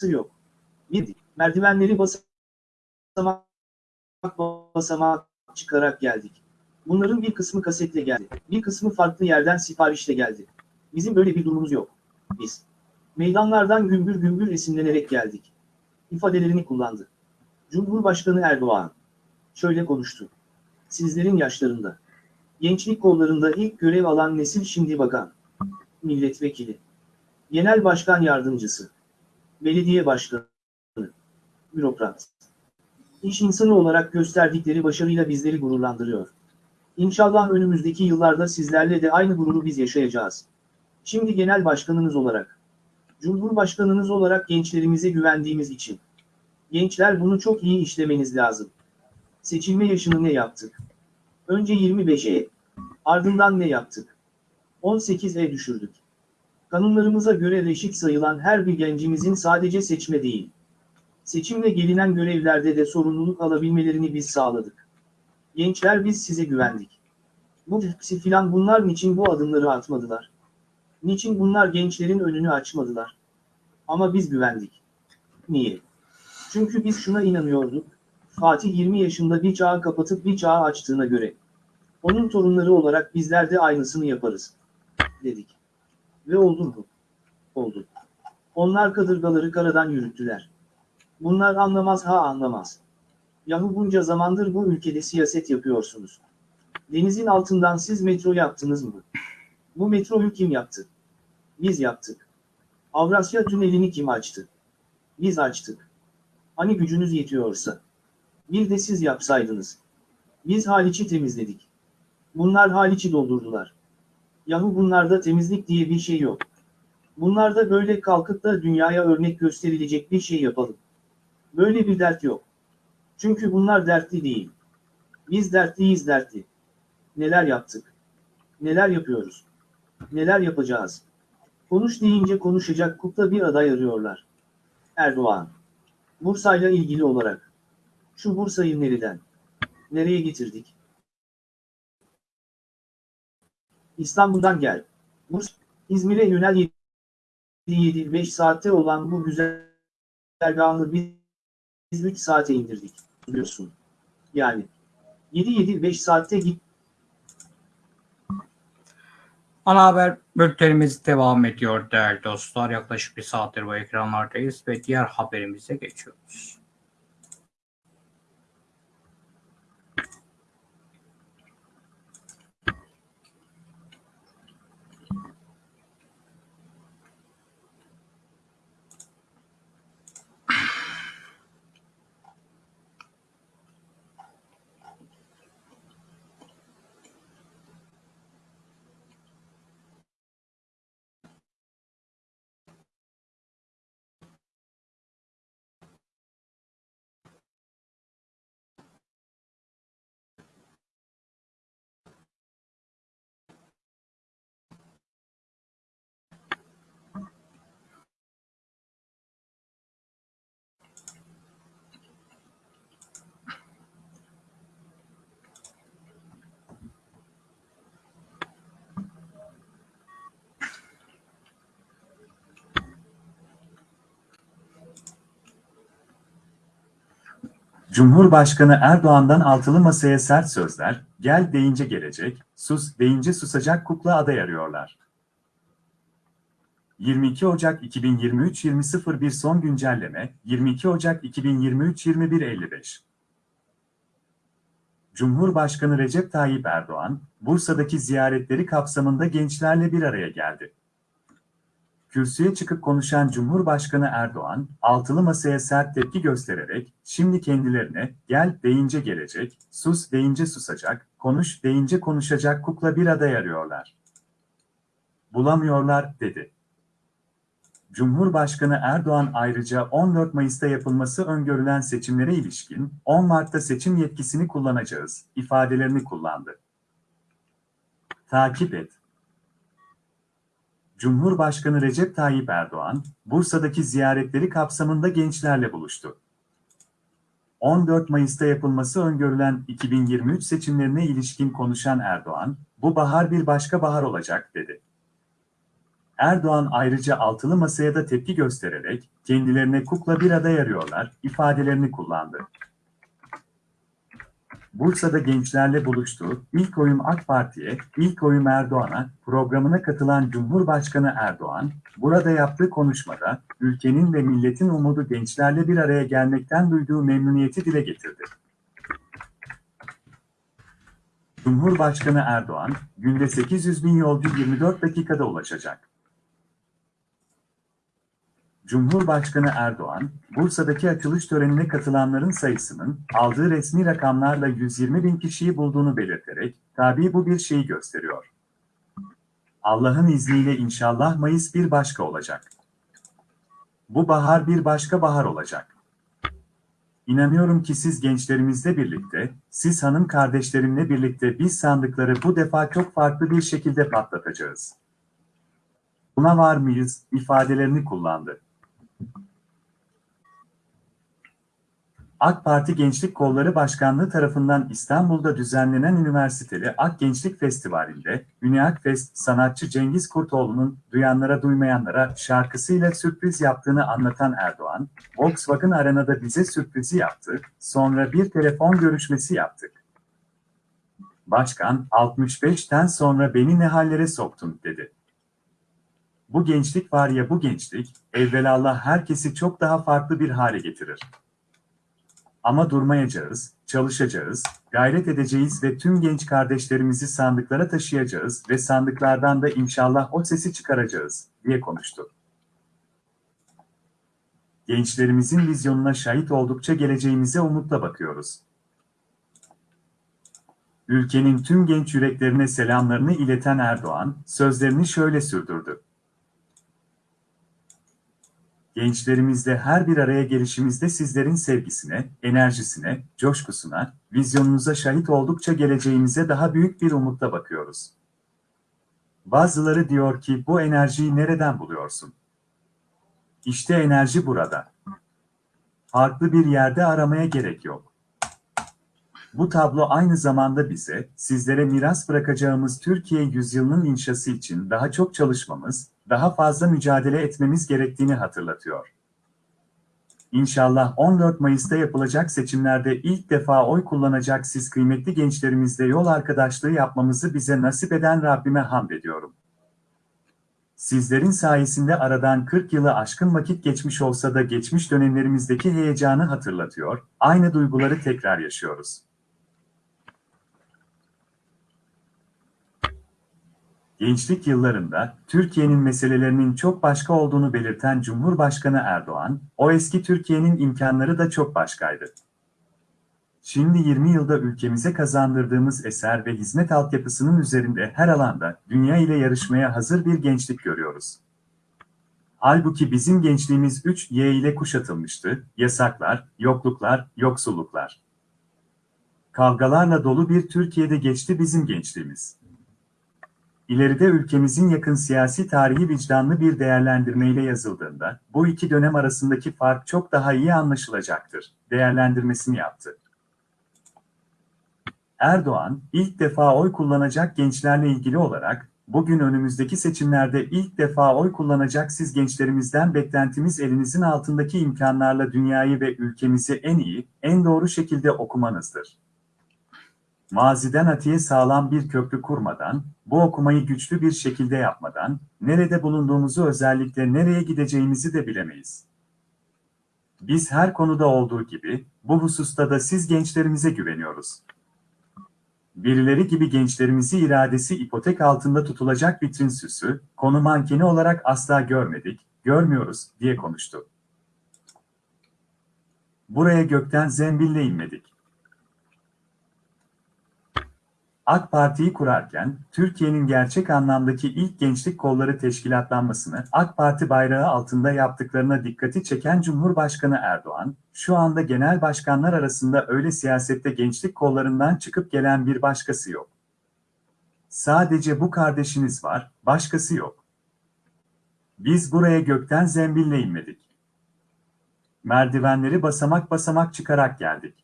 yok. Bir, merdivenleri basamak basamak çıkarak geldik. Bunların bir kısmı kasetle geldi. Bir kısmı farklı yerden siparişle geldi. Bizim böyle bir durumumuz yok. Biz meydanlardan gümbür gümbür esinlenerek geldik. İfadelerini kullandı. Cumhurbaşkanı Erdoğan şöyle konuştu. Sizlerin yaşlarında, gençlik kollarında ilk görev alan nesil şimdi bakan, milletvekili, genel başkan yardımcısı, belediye başkanı, bürokrat. İş insanı olarak gösterdikleri başarıyla bizleri gururlandırıyor. İnşallah önümüzdeki yıllarda sizlerle de aynı gururu biz yaşayacağız. Şimdi genel başkanınız olarak, Cumhurbaşkanınız olarak gençlerimize güvendiğimiz için. Gençler bunu çok iyi işlemeniz lazım. Seçilme yaşını ne yaptık? Önce 25'e, ardından ne yaptık? 18'e düşürdük. Kanunlarımıza göre reşit sayılan her bir gencimizin sadece seçme değil, seçimle gelinen görevlerde de sorumluluk alabilmelerini biz sağladık. Gençler biz size güvendik. Bu hepsi filan bunlar niçin bu adımları atmadılar? Niçin bunlar gençlerin önünü açmadılar? Ama biz güvendik. Niye? Çünkü biz şuna inanıyorduk. Fatih 20 yaşında bir çağı kapatıp bir çağı açtığına göre. Onun torunları olarak bizler de aynısını yaparız. Dedik. Ve oldu mu? Oldu. Onlar kadırgaları karadan yürüttüler. Bunlar anlamaz ha anlamaz. Yahu bunca zamandır bu ülkede siyaset yapıyorsunuz. Denizin altından siz metro yaptınız mı? Bu metroyu kim yaptı? Biz yaptık. Avrasya Tüneli'ni kim açtı? Biz açtık. Hani gücünüz yetiyorsa. Bir de siz yapsaydınız. Biz Haliç'i temizledik. Bunlar Haliç'i doldurdular. Yahu bunlarda temizlik diye bir şey yok. Bunlarda böyle kalkıp da dünyaya örnek gösterilecek bir şey yapalım. Böyle bir dert yok. Çünkü bunlar dertli değil. Biz dertliyiz dertli. Neler yaptık? Neler yapıyoruz? Neler yapacağız? Konuş deyince konuşacak kukla bir aday arıyorlar. Erdoğan. Bursa'yla ilgili olarak. Şu Bursa'yı nereden? Nereye getirdik? İstanbul'dan gel. Bursa, İzmir'e yönel 7-5 saatte olan bu güzel güzergahını biz 3 saate indirdik. Biliyorsun. Yani 7-7-5 saatte git. Ana haber bültenimiz devam ediyor değerli dostlar. Yaklaşık bir saattir bu ekranlardayız ve diğer haberimize geçiyoruz. Cumhurbaşkanı Erdoğan'dan altılı masaya sert sözler, gel deyince gelecek, sus deyince susacak kukla aday arıyorlar. 22 Ocak 2023 20.01 son güncelleme, 22 Ocak 2023 21.55 Cumhurbaşkanı Recep Tayyip Erdoğan, Bursa'daki ziyaretleri kapsamında gençlerle bir araya geldi. Kürsüye çıkıp konuşan Cumhurbaşkanı Erdoğan, altılı masaya sert tepki göstererek, şimdi kendilerine, gel deyince gelecek, sus deyince susacak, konuş deyince konuşacak kukla bir aday arıyorlar. Bulamıyorlar, dedi. Cumhurbaşkanı Erdoğan ayrıca 14 Mayıs'ta yapılması öngörülen seçimlere ilişkin 10 Mart'ta seçim yetkisini kullanacağız ifadelerini kullandı. Takip et. Cumhurbaşkanı Recep Tayyip Erdoğan, Bursa'daki ziyaretleri kapsamında gençlerle buluştu. 14 Mayıs'ta yapılması öngörülen 2023 seçimlerine ilişkin konuşan Erdoğan, bu bahar bir başka bahar olacak, dedi. Erdoğan ayrıca altılı masaya da tepki göstererek, kendilerine kukla bir aday arıyorlar, ifadelerini kullandı. Bursa'da gençlerle buluştu, ilk oyum AK Parti'ye, ilk oyum Erdoğan'a, programına katılan Cumhurbaşkanı Erdoğan, burada yaptığı konuşmada, ülkenin ve milletin umudu gençlerle bir araya gelmekten duyduğu memnuniyeti dile getirdi. Cumhurbaşkanı Erdoğan, günde 800 bin yolcu 24 dakikada ulaşacak. Cumhurbaşkanı Erdoğan, Bursa'daki açılış törenine katılanların sayısının aldığı resmi rakamlarla 120 bin kişiyi bulduğunu belirterek, tabii bu bir şeyi gösteriyor. Allah'ın izniyle inşallah Mayıs bir başka olacak. Bu bahar bir başka bahar olacak. İnanıyorum ki siz gençlerimizle birlikte, siz hanım kardeşlerimle birlikte biz sandıkları bu defa çok farklı bir şekilde patlatacağız. Buna var mıyız, ifadelerini kullandı. AK Parti Gençlik Kolları Başkanlığı tarafından İstanbul'da düzenlenen Üniversiteli Ak Gençlik Festivali'nde Üniak Fest sanatçı Cengiz Kurtoğlu'nun Duyanlara Duymayanlara şarkısıyla sürpriz yaptığını anlatan Erdoğan, Volkswagen Arena'da bize sürprizi yaptı, sonra bir telefon görüşmesi yaptık. Başkan, 65'ten sonra beni ne hallere soktun, dedi. Bu gençlik var ya bu gençlik, evvelallah herkesi çok daha farklı bir hale getirir. Ama durmayacağız, çalışacağız, gayret edeceğiz ve tüm genç kardeşlerimizi sandıklara taşıyacağız ve sandıklardan da inşallah o sesi çıkaracağız, diye konuştu. Gençlerimizin vizyonuna şahit oldukça geleceğimize umutla bakıyoruz. Ülkenin tüm genç yüreklerine selamlarını ileten Erdoğan, sözlerini şöyle sürdürdü. Gençlerimizle her bir araya gelişimizde sizlerin sevgisine, enerjisine, coşkusuna, vizyonunuza şahit oldukça geleceğimize daha büyük bir umutla bakıyoruz. Bazıları diyor ki bu enerjiyi nereden buluyorsun? İşte enerji burada. Farklı bir yerde aramaya gerek yok. Bu tablo aynı zamanda bize, sizlere miras bırakacağımız Türkiye yüzyılının inşası için daha çok çalışmamız, daha fazla mücadele etmemiz gerektiğini hatırlatıyor. İnşallah 14 Mayıs'ta yapılacak seçimlerde ilk defa oy kullanacak siz kıymetli gençlerimizle yol arkadaşlığı yapmamızı bize nasip eden Rabbime hamd ediyorum. Sizlerin sayesinde aradan 40 yılı aşkın vakit geçmiş olsa da geçmiş dönemlerimizdeki heyecanı hatırlatıyor, aynı duyguları tekrar yaşıyoruz. Gençlik yıllarında Türkiye'nin meselelerinin çok başka olduğunu belirten Cumhurbaşkanı Erdoğan, o eski Türkiye'nin imkanları da çok başkaydı. Şimdi 20 yılda ülkemize kazandırdığımız eser ve hizmet altyapısının üzerinde her alanda dünya ile yarışmaya hazır bir gençlik görüyoruz. Halbuki bizim gençliğimiz 3Y ile kuşatılmıştı, yasaklar, yokluklar, yoksulluklar. Kavgalarla dolu bir Türkiye'de geçti bizim gençliğimiz. İleride ülkemizin yakın siyasi tarihi vicdanlı bir değerlendirmeyle yazıldığında, bu iki dönem arasındaki fark çok daha iyi anlaşılacaktır, değerlendirmesini yaptı. Erdoğan, ilk defa oy kullanacak gençlerle ilgili olarak, bugün önümüzdeki seçimlerde ilk defa oy kullanacak siz gençlerimizden beklentimiz elinizin altındaki imkanlarla dünyayı ve ülkemizi en iyi, en doğru şekilde okumanızdır. Maziden atiye sağlam bir köprü kurmadan, bu okumayı güçlü bir şekilde yapmadan, nerede bulunduğumuzu özellikle nereye gideceğimizi de bilemeyiz. Biz her konuda olduğu gibi, bu hususta da siz gençlerimize güveniyoruz. Birileri gibi gençlerimizi iradesi ipotek altında tutulacak vitrin süsü, konu mankeni olarak asla görmedik, görmüyoruz diye konuştu. Buraya gökten zembille inmedik. AK Parti'yi kurarken, Türkiye'nin gerçek anlamdaki ilk gençlik kolları teşkilatlanmasını AK Parti bayrağı altında yaptıklarına dikkati çeken Cumhurbaşkanı Erdoğan, şu anda genel başkanlar arasında öyle siyasette gençlik kollarından çıkıp gelen bir başkası yok. Sadece bu kardeşiniz var, başkası yok. Biz buraya gökten zembille inmedik. Merdivenleri basamak basamak çıkarak geldik.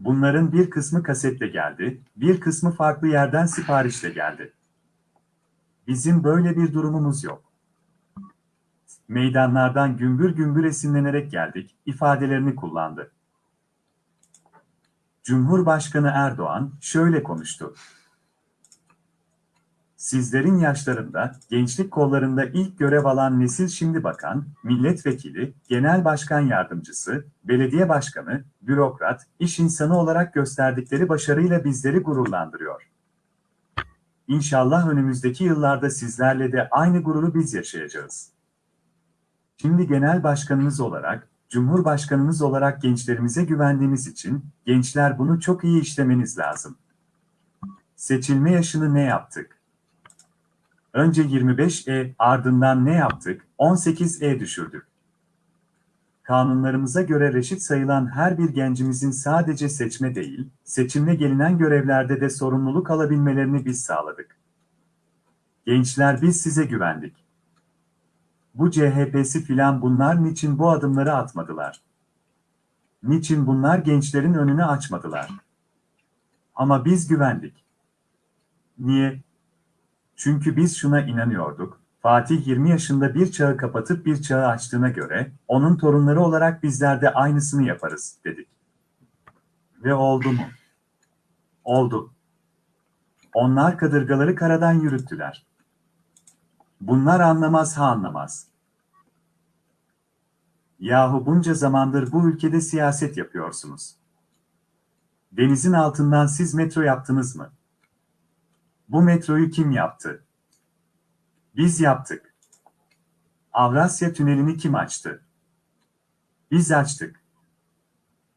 Bunların bir kısmı kasetle geldi, bir kısmı farklı yerden siparişle geldi. Bizim böyle bir durumumuz yok. Meydanlardan gümbür gümbür esinlenerek geldik, ifadelerini kullandı. Cumhurbaşkanı Erdoğan şöyle konuştu. Sizlerin yaşlarında, gençlik kollarında ilk görev alan nesil şimdi bakan, milletvekili, genel başkan yardımcısı, belediye başkanı, bürokrat, iş insanı olarak gösterdikleri başarıyla bizleri gururlandırıyor. İnşallah önümüzdeki yıllarda sizlerle de aynı gururu biz yaşayacağız. Şimdi genel başkanınız olarak, cumhurbaşkanınız olarak gençlerimize güvendiğimiz için, gençler bunu çok iyi işlemeniz lazım. Seçilme yaşını ne yaptık? Önce 25E, ardından ne yaptık? 18E düşürdük. Kanunlarımıza göre reşit sayılan her bir gencimizin sadece seçme değil, seçimle gelinen görevlerde de sorumluluk alabilmelerini biz sağladık. Gençler biz size güvendik. Bu CHP'si filan bunlar niçin bu adımları atmadılar? Niçin bunlar gençlerin önünü açmadılar? Ama biz güvendik. Niye? Çünkü biz şuna inanıyorduk. Fatih 20 yaşında bir çağı kapatıp bir çağı açtığına göre, onun torunları olarak bizler de aynısını yaparız, dedik. Ve oldu mu? Oldu. Onlar kadırgaları karadan yürüttüler. Bunlar anlamaz ha anlamaz. Yahu bunca zamandır bu ülkede siyaset yapıyorsunuz. Denizin altından siz metro yaptınız mı? Bu metroyu kim yaptı? Biz yaptık. Avrasya Tüneli'ni kim açtı? Biz açtık.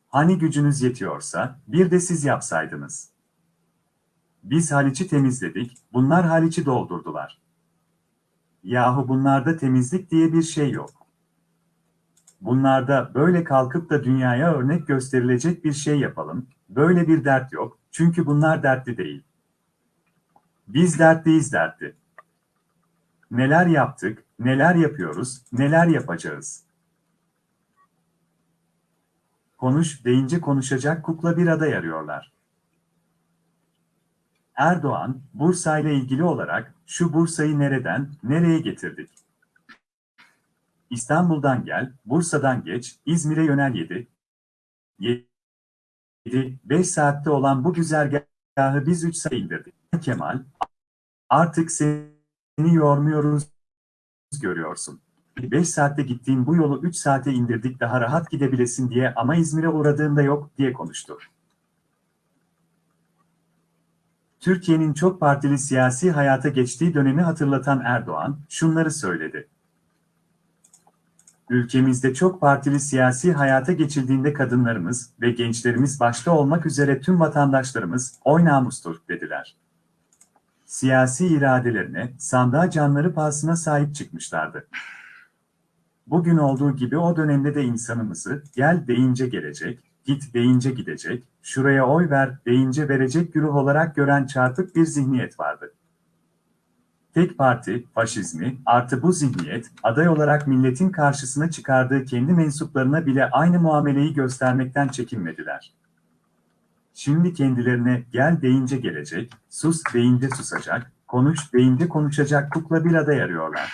Hani gücünüz yetiyorsa bir de siz yapsaydınız. Biz Haliç'i temizledik, bunlar Haliç'i doldurdular. Yahu bunlarda temizlik diye bir şey yok. Bunlarda böyle kalkıp da dünyaya örnek gösterilecek bir şey yapalım, böyle bir dert yok, çünkü bunlar dertli değil. Biz dertliyiz dertli. Neler yaptık, neler yapıyoruz, neler yapacağız. Konuş deyince konuşacak kukla bir aday arıyorlar. Erdoğan, Bursa ile ilgili olarak şu Bursa'yı nereden, nereye getirdik? İstanbul'dan gel, Bursa'dan geç, İzmir'e yönel 7. 7, 5 saatte olan bu güzergahı biz 3 saate indirdik. Kemal, artık seni yormuyoruz, görüyorsun. 5 saatte gittiğin bu yolu 3 saate indirdik daha rahat gidebilesin diye ama İzmir'e uğradığında yok diye konuştu. Türkiye'nin çok partili siyasi hayata geçtiği dönemi hatırlatan Erdoğan, şunları söyledi. Ülkemizde çok partili siyasi hayata geçildiğinde kadınlarımız ve gençlerimiz başta olmak üzere tüm vatandaşlarımız oy namustur dediler. Siyasi iradelerine, sandığa canları pahasına sahip çıkmışlardı. Bugün olduğu gibi o dönemde de insanımızı gel deyince gelecek, git deyince gidecek, şuraya oy ver deyince verecek güruh olarak gören çarpık bir zihniyet vardı. Tek parti, faşizmi, artı bu zihniyet, aday olarak milletin karşısına çıkardığı kendi mensuplarına bile aynı muameleyi göstermekten çekinmediler. Şimdi kendilerine gel deyince gelecek, sus deyince susacak, konuş deyince konuşacak kukla bir aday arıyorlar.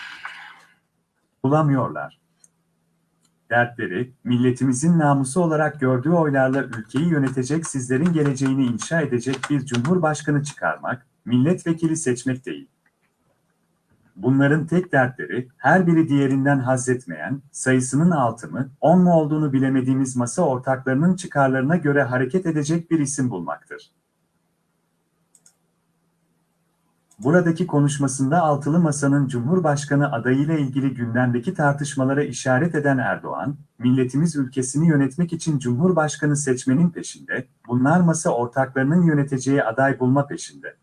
Bulamıyorlar. Dertleri, milletimizin namusu olarak gördüğü oylarla ülkeyi yönetecek sizlerin geleceğini inşa edecek bir cumhurbaşkanı çıkarmak, milletvekili seçmek değil. Bunların tek dertleri, her biri diğerinden haz etmeyen, sayısının altı mı, on mu olduğunu bilemediğimiz masa ortaklarının çıkarlarına göre hareket edecek bir isim bulmaktır. Buradaki konuşmasında altılı masanın Cumhurbaşkanı adayıyla ilgili gündemdeki tartışmalara işaret eden Erdoğan, milletimiz ülkesini yönetmek için Cumhurbaşkanı seçmenin peşinde, bunlar masa ortaklarının yöneteceği aday bulma peşinde.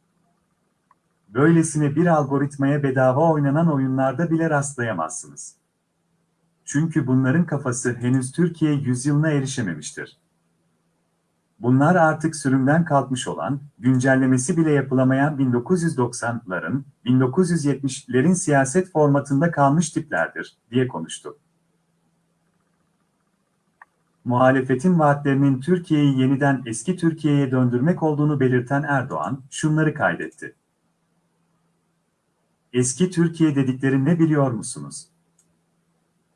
Böylesine bir algoritmaya bedava oynanan oyunlarda bile rastlayamazsınız. Çünkü bunların kafası henüz Türkiye yüzyılına erişememiştir. Bunlar artık sürümden kalkmış olan, güncellemesi bile yapılamayan 1990'ların, 1970'lerin siyaset formatında kalmış tiplerdir, diye konuştu. Muhalefetin vaatlerinin Türkiye'yi yeniden eski Türkiye'ye döndürmek olduğunu belirten Erdoğan, şunları kaydetti. Eski Türkiye dedikleri ne biliyor musunuz?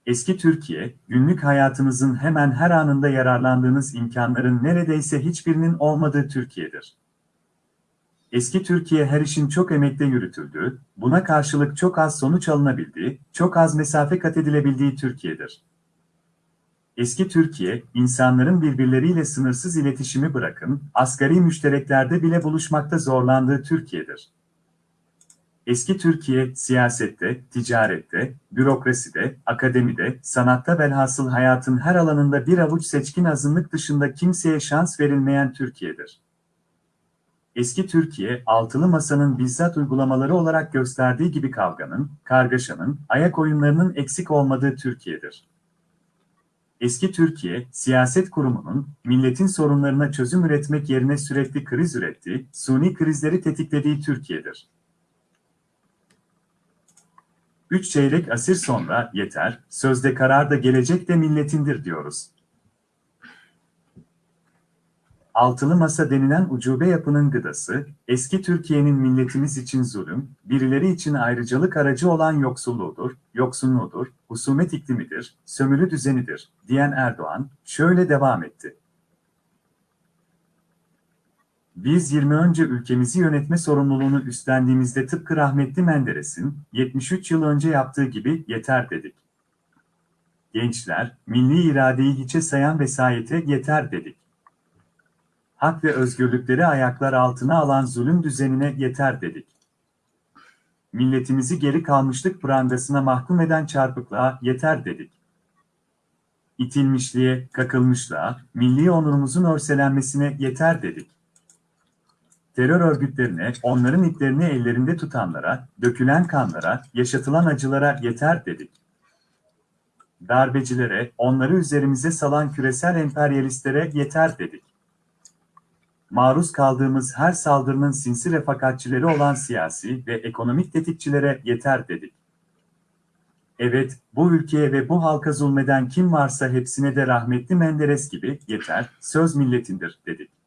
Eski Türkiye, günlük hayatınızın hemen her anında yararlandığınız imkanların neredeyse hiçbirinin olmadığı Türkiye'dir. Eski Türkiye her işin çok emekle yürütüldüğü, buna karşılık çok az sonuç alınabildiği, çok az mesafe kat edilebildiği Türkiye'dir. Eski Türkiye, insanların birbirleriyle sınırsız iletişimi bırakın, asgari müştereklerde bile buluşmakta zorlandığı Türkiye'dir. Eski Türkiye, siyasette, ticarette, bürokraside, akademide, sanatta velhasıl hayatın her alanında bir avuç seçkin azınlık dışında kimseye şans verilmeyen Türkiye'dir. Eski Türkiye, altılı masanın bizzat uygulamaları olarak gösterdiği gibi kavganın, kargaşanın, ayak oyunlarının eksik olmadığı Türkiye'dir. Eski Türkiye, siyaset kurumunun, milletin sorunlarına çözüm üretmek yerine sürekli kriz ürettiği, suni krizleri tetiklediği Türkiye'dir. Üç çeyrek asır sonra yeter, sözde karar da gelecek de milletindir diyoruz. Altılı masa denilen ucube yapının gıdası, eski Türkiye'nin milletimiz için zulüm, birileri için ayrıcalık aracı olan yoksulluğudur, yoksunluğudur, husumet iklimidir, sömürü düzenidir, diyen Erdoğan, şöyle devam etti. Biz 20 önce ülkemizi yönetme sorumluluğunu üstlendiğimizde tıpkı rahmetli Menderes'in 73 yıl önce yaptığı gibi yeter dedik. Gençler, milli iradeyi hiçe sayan vesayete yeter dedik. Hak ve özgürlükleri ayaklar altına alan zulüm düzenine yeter dedik. Milletimizi geri kalmışlık prangasına mahkum eden çarpıklığa yeter dedik. İtilmişliğe, kakılmışlığa, milli onurumuzun örselenmesine yeter dedik terör örgütlerine, onların iplerini ellerinde tutanlara, dökülen kanlara, yaşatılan acılara yeter dedik. Darbecilere, onları üzerimize salan küresel emperyalistlere yeter dedik. Maruz kaldığımız her saldırının sinsi refakatçileri olan siyasi ve ekonomik tetikçilere yeter dedik. Evet, bu ülkeye ve bu halka zulmeden kim varsa hepsine de rahmetli Menderes gibi yeter, söz milletindir dedik.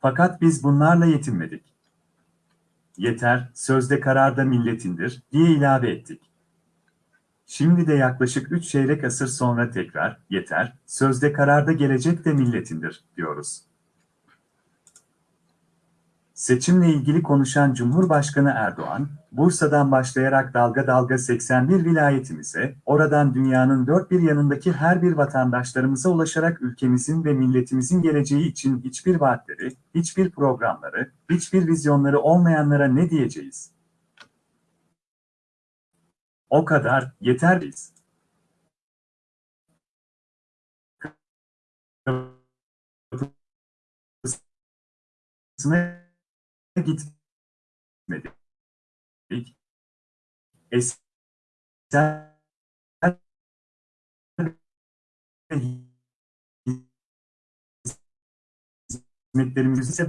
Fakat biz bunlarla yetinmedik. Yeter, sözde karar da milletindir, diye ilave ettik. Şimdi de yaklaşık 3 çeyrek asır sonra tekrar, yeter, sözde kararda gelecek de milletindir, diyoruz. Seçimle ilgili konuşan Cumhurbaşkanı Erdoğan, Bursa'dan başlayarak dalga dalga 81 vilayetimize, oradan dünyanın dört bir yanındaki her bir vatandaşlarımıza ulaşarak ülkemizin ve milletimizin geleceği için hiçbir vaatleri, hiçbir programları, hiçbir vizyonları olmayanlara ne diyeceğiz? O kadar, yeter biz. Kapısına gitmedik. Eser hizmetlerimizi ise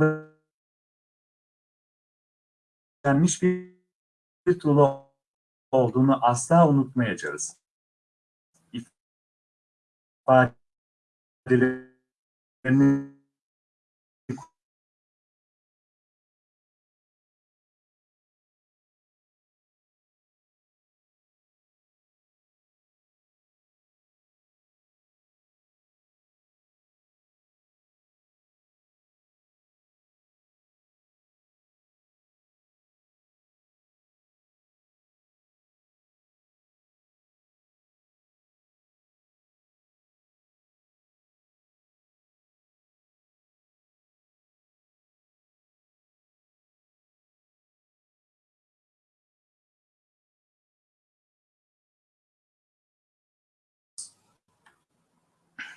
vermiş bir, bir tuğla olduğunu asla unutmayacağız. İfadelerini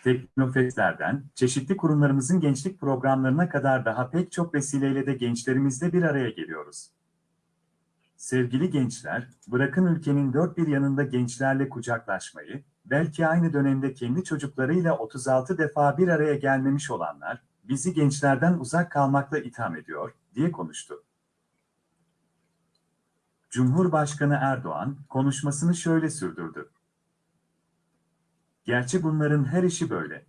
Teknofestlerden, çeşitli kurumlarımızın gençlik programlarına kadar daha pek çok vesileyle de gençlerimizle bir araya geliyoruz. Sevgili gençler, bırakın ülkenin dört bir yanında gençlerle kucaklaşmayı, belki aynı dönemde kendi çocuklarıyla 36 defa bir araya gelmemiş olanlar, bizi gençlerden uzak kalmakla itham ediyor, diye konuştu. Cumhurbaşkanı Erdoğan, konuşmasını şöyle sürdürdü. Gerçi bunların her işi böyle.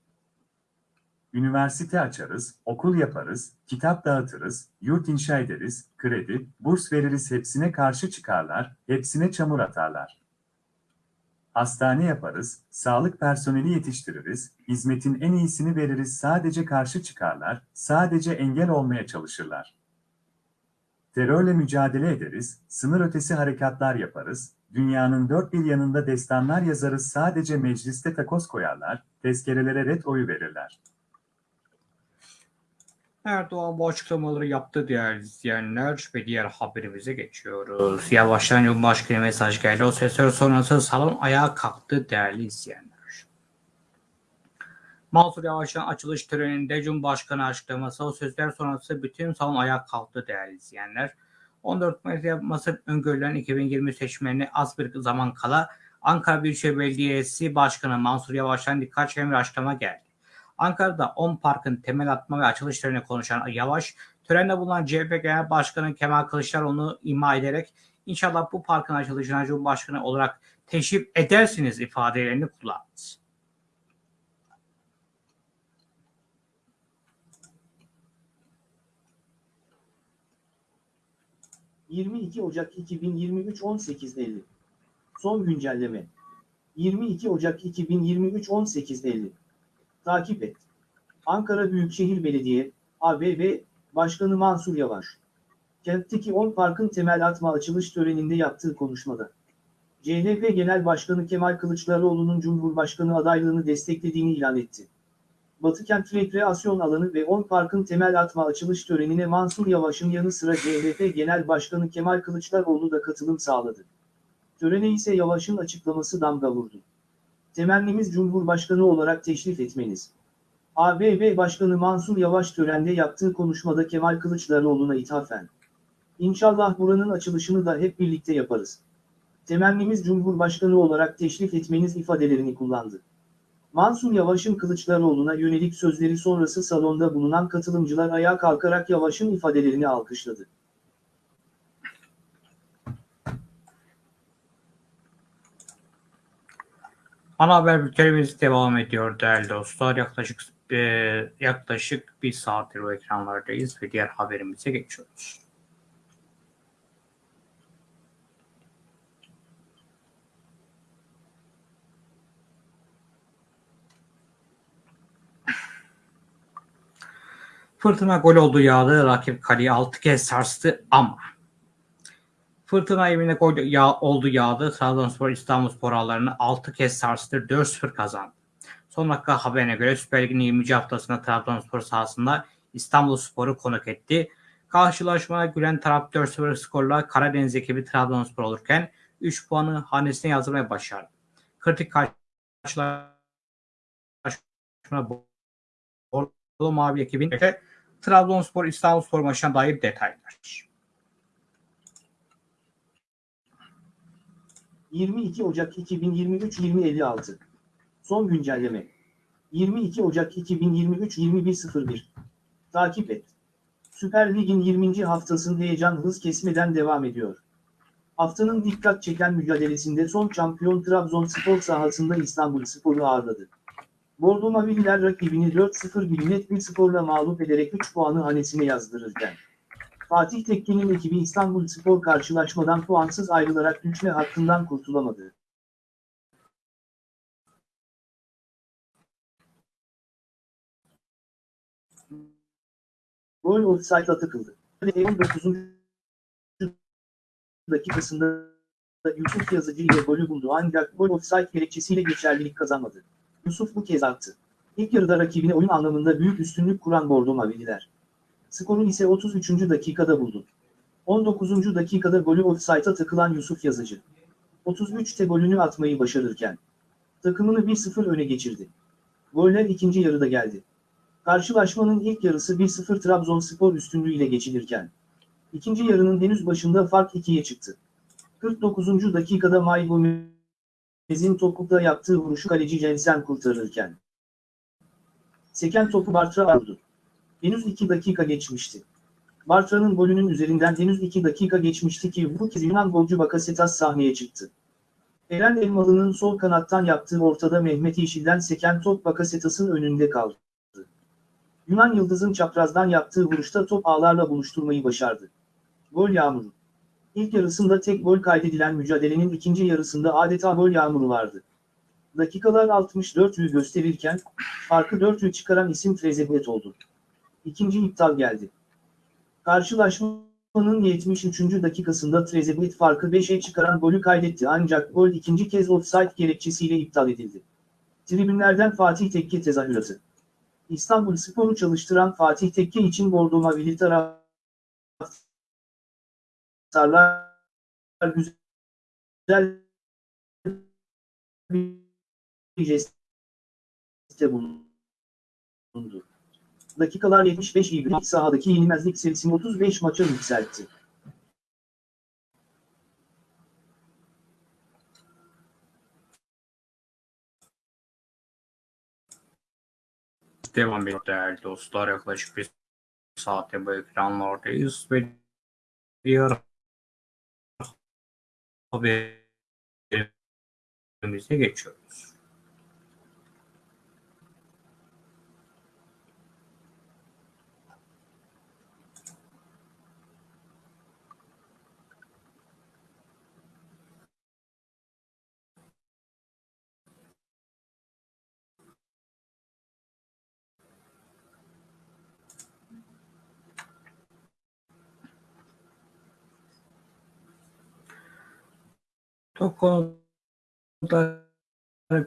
Üniversite açarız, okul yaparız, kitap dağıtırız, yurt inşa ederiz, kredi, burs veririz hepsine karşı çıkarlar, hepsine çamur atarlar. Hastane yaparız, sağlık personeli yetiştiririz, hizmetin en iyisini veririz sadece karşı çıkarlar, sadece engel olmaya çalışırlar. Terörle mücadele ederiz, sınır ötesi harekatlar yaparız, dünyanın dört bir yanında destanlar yazarız sadece mecliste takoz koyarlar, tezkerelere ret oyu verirler. Erdoğan bu açıklamaları yaptı değerli izleyenler ve diğer haberimize geçiyoruz. Yavaştan Cumhurbaşkanı mesaj geldi. O sesler sonrası salon ayağa kalktı değerli izleyenler. Mansur Yavaş'ın açılış töreninde Cumhurbaşkanı açıklaması o sözler sonrası bütün salon ayağa kalktı değerli izleyenler. 14 Mayıs yapması öngörülen 2020 seçimlerine az bir zaman kala Ankara Büyükşehir Belediyesi Başkanı Mansur Yavaş'tan dikkat çeken bir açıklama geldi. Ankara'da 10 parkın temel atma ve açılış törenine konuşan Yavaş, törende bulunan CHP Genel Başkanı Kemal Kılıçdaroğlu'nu ima ederek inşallah bu parkın açılışına Cumhurbaşkanı olarak teşrif edersiniz ifadelerini kullandı. 22 Ocak 2023 18.50 Son güncelleme 22 Ocak 2023 18.50 Takip et. Ankara Büyükşehir Belediye, ABB, Başkanı Mansur Yavaş. Kentteki 10 parkın temel atma açılış töreninde yaptığı konuşmada. CHP Genel Başkanı Kemal Kılıçdaroğlu'nun Cumhurbaşkanı adaylığını desteklediğini ilan etti. Batıkent Rekreasyon Alanı ve 10 parkın temel atma açılış törenine Mansur Yavaş'ın yanı sıra CHP Genel Başkanı Kemal Kılıçdaroğlu da katılım sağladı. Törene ise Yavaş'ın açıklaması damga vurdu. Temennimiz Cumhurbaşkanı olarak teşrif etmeniz. ABB Başkanı Mansur Yavaş törende yaptığı konuşmada Kemal Kılıçdaroğlu'na ithafen. İnşallah buranın açılışını da hep birlikte yaparız. Temennimiz Cumhurbaşkanı olarak teşrif etmeniz ifadelerini kullandı. Mansur Yavaş'ın Kılıçdaroğlu'na yönelik sözleri sonrası salonda bulunan katılımcılar ayağa kalkarak Yavaş'ın ifadelerini alkışladı. Ana haber bültenimiz devam ediyor değerli dostlar. Yaklaşık e, yaklaşık bir saattir bu ekranlardayız ve diğer haberimize geçiyoruz. Fırtına gol oldu yağdı. Rakip kaleyi 6 kez sarstı ama Fırtına evine gol yağ, oldu yağdı. Trabzonspor İstanbulspor ağlarını 6 kez sarstı. 4-0 kazandı. Son dakika haberine göre Süper Lig'in 20. haftasında Trabzonspor sahasında İstanbulspor'u konuk etti. Karşılaşmada gülen taraf 4-0 skorla Karadeniz ekibi Trabzonspor olurken 3 puanı hanesine yazdırmaya başardı. Kritik karşılaşma Bordo Mavi ekibin Trabzonspor İstanbulspor maçına dair detaylar. 22 Ocak 2023 2056 Son güncelleme 22 Ocak 2023 21.01 Takip et. Süper Lig'in 20. haftasının heyecan hız kesmeden devam ediyor. Haftanın dikkat çeken mücadelesinde son şampiyon Trabzonspor sahasında İstanbulspor'u ağırladı. Bordo Mavililer rakibini 4-0 bir net bir skorla mağlup ederek 3 puanı hanesine yazdırırken Fatih Tekke'nin ekibi İstanbulspor karşılaşmadan puansız ayrılarak düşme hakkından kurtulamadı. Gol offside'a tıkıldı. 19. dakikasında Yusuf Yazıcı ile golü buldu ancak gol offside gerekçesiyle geçerlilik kazanmadı. Yusuf bu kez attı. İlk yarıda rakibine oyun anlamında büyük üstünlük kuran Bordo Mavililer. Skoru ise 33. dakikada buldu. 19. dakikada golü offside'a takılan Yusuf Yazıcı. 33'te golünü atmayı başarırken takımını 1-0 öne geçirdi. Goller ikinci yarıda geldi. Karşılaşmanın ilk yarısı 1-0 Trabzonspor üstünlüğüyle geçilirken ikinci yarının henüz başında fark 2'ye çıktı. 49. dakikada May Gomez'in topukla yaptığı vuruşu kaleci Jensen kurtarırken seken topu Bartra vurdu. Henüz 2 dakika geçmişti. Bartra'nın golünün üzerinden henüz 2 dakika geçmişti ki bu kez Yunan golcü Bakasetas sahneye çıktı. Eren Elmalı'nın sol kanattan yaptığı ortada Mehmet Yeşil'den seken top Bakasetas'ın önünde kaldı. Yunan Yıldız'ın çaprazdan yaptığı vuruşta top ağlarla buluşturmayı başardı. Gol yağmuru. İlk yarısında tek gol kaydedilen mücadelenin ikinci yarısında adeta gol yağmuru vardı. Dakikalar 64'ü gösterirken farkı 4'ü çıkaran isim Trezeguet oldu. İkinci iptal geldi. Karşılaşmanın 73. dakikasında Trezeguet farkı 5'e çıkaran golü kaydetti ancak gol ikinci kez offside gerekçesiyle iptal edildi. Tribünlerden Fatih Tekke tezahüratı. İstanbul Spor'u çalıştıran Fatih Tekke için Bordo Mavili taraftarlar güzel bir jeste bulundu. Dakikalar 75 iyi bir sahadaki yenilmezlik serisini 35 maça yükseltti. Devam ediyor değerli dostlar. Yaklaşık bir saate bu ekranlardayız ve diğer haberimize geçiyoruz. Çok konuda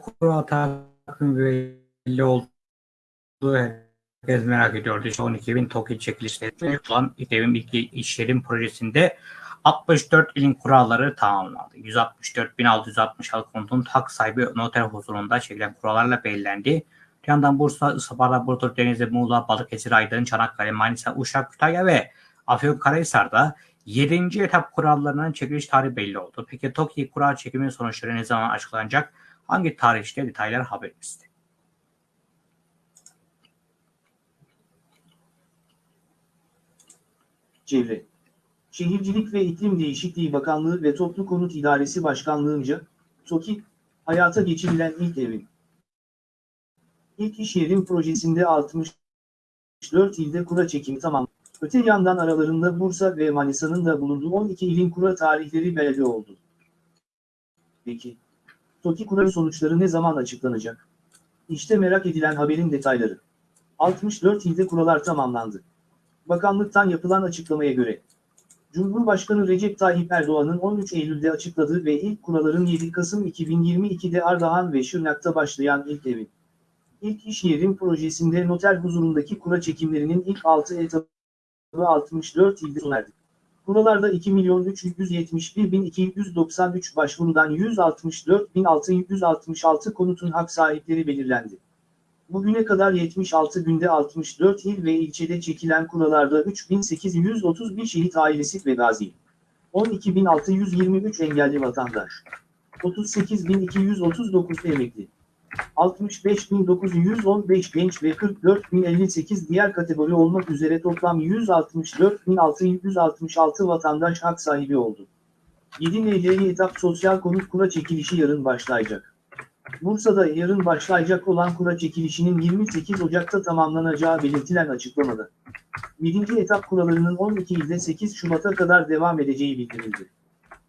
kura takvim belli olduğu herkes merak ediyordu. İşte 12 bin TOKİ çekilişleri yapılan İTEV'in ilk işlerin projesinde 64 ilin kuralları tamamlandı. 164.666 konutun hak sahibi noter huzurunda çekilen kurallarla belirlendi. Bir yandan Bursa, Isparta, Burdur, Denizli, Muğla, Balıkesir, Aydın, Çanakkale, Manisa, Uşak, Kütahya ve Afyonkarahisar'da 7. etap kurallarının çekiliş tarihi belli oldu. Peki TOKİ kura çekimi sonuçları ne zaman açıklanacak? Hangi tarihte detaylar haberimizde? Çevre, Şehircilik ve İklim Değişikliği Bakanlığı ve Toplu Konut İdaresi Başkanlığı'nca, TOKİ, hayata geçirilen ilk evin. İlk iş yerin projesinde 64 ilde kura çekimi tamam. Öte yandan aralarında Bursa ve Manisa'nın da bulunduğu 12 ilin kura tarihleri belli oldu. Peki, TOKİ kura sonuçları ne zaman açıklanacak? İşte merak edilen haberin detayları. 64 ilde kurallar tamamlandı. Bakanlıktan yapılan açıklamaya göre, Cumhurbaşkanı Recep Tayyip Erdoğan'ın 13 Eylül'de açıkladığı ve ilk kuralların 7 Kasım 2022'de Ardahan ve Şırnak'ta başlayan ilk evin, ilk iş yerim projesinde noter huzurundaki kura çekimlerinin ilk 6 etabı 64 ilde sona erdi. Buralarda 2.371.293 başvurudan 164.666 konutun hak sahipleri belirlendi. Bugüne kadar 76 günde 64 il ve ilçede çekilen kuralarda 3.831 şehit ailesi ve gazi. 12.623 engelli vatandaş. 38.239 emekli. 65.915 genç ve 44.058 diğer kategori olmak üzere toplam 164.666 vatandaş hak sahibi oldu. 7 NL'li etap sosyal konut kura çekilişi yarın başlayacak. Bursa'da yarın başlayacak olan kura çekilişinin 28 Ocak'ta tamamlanacağı belirtilen açıklamada. 7. etap kuralarının 12 ilde 8 Şubat'a kadar devam edeceği bildirildi.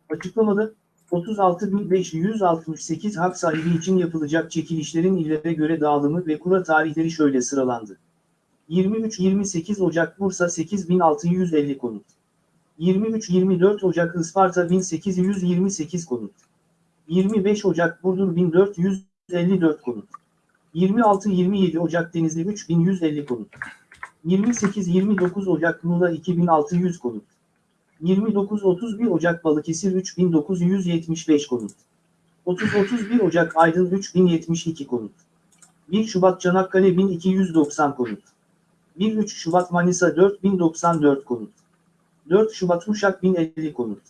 Açıklamada, 36.568 hak sahibi için yapılacak çekilişlerin illere göre dağılımı ve kura tarihleri şöyle sıralandı. 23-28 Ocak Bursa 8650 konut. 23-24 Ocak Isparta 1828 konut. 25 Ocak Burdur 1454 konut. 26-27 Ocak Denizli 3150 konut. 28-29 Ocak Muğla 2600 konut. 29-31 Ocak Balıkesir 3975 konut. 30-31 Ocak Aydın 3072 konut. 1 Şubat Çanakkale 1290 konut. 1-3 Şubat Manisa 4094 konut. 4 Şubat Uşak 1050 konut.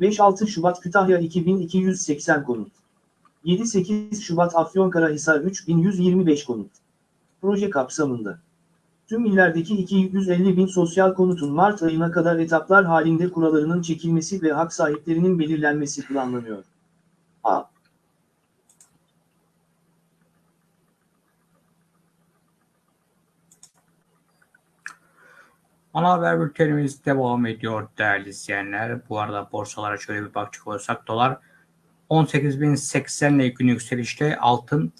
5-6 Şubat Kütahya 2280 konut. 7-8 Şubat Afyonkarahisar 3125 konut. Proje kapsamında. Tüm illerdeki 250 bin sosyal konutun Mart ayına kadar etaplar halinde kuralarının çekilmesi ve hak sahiplerinin belirlenmesi planlanıyor. A. Ana haber bültenimiz devam ediyor değerli izleyenler. Bu arada borsalara şöyle bir bakacak olursak dolar 18.080 ile gün yükselişte altın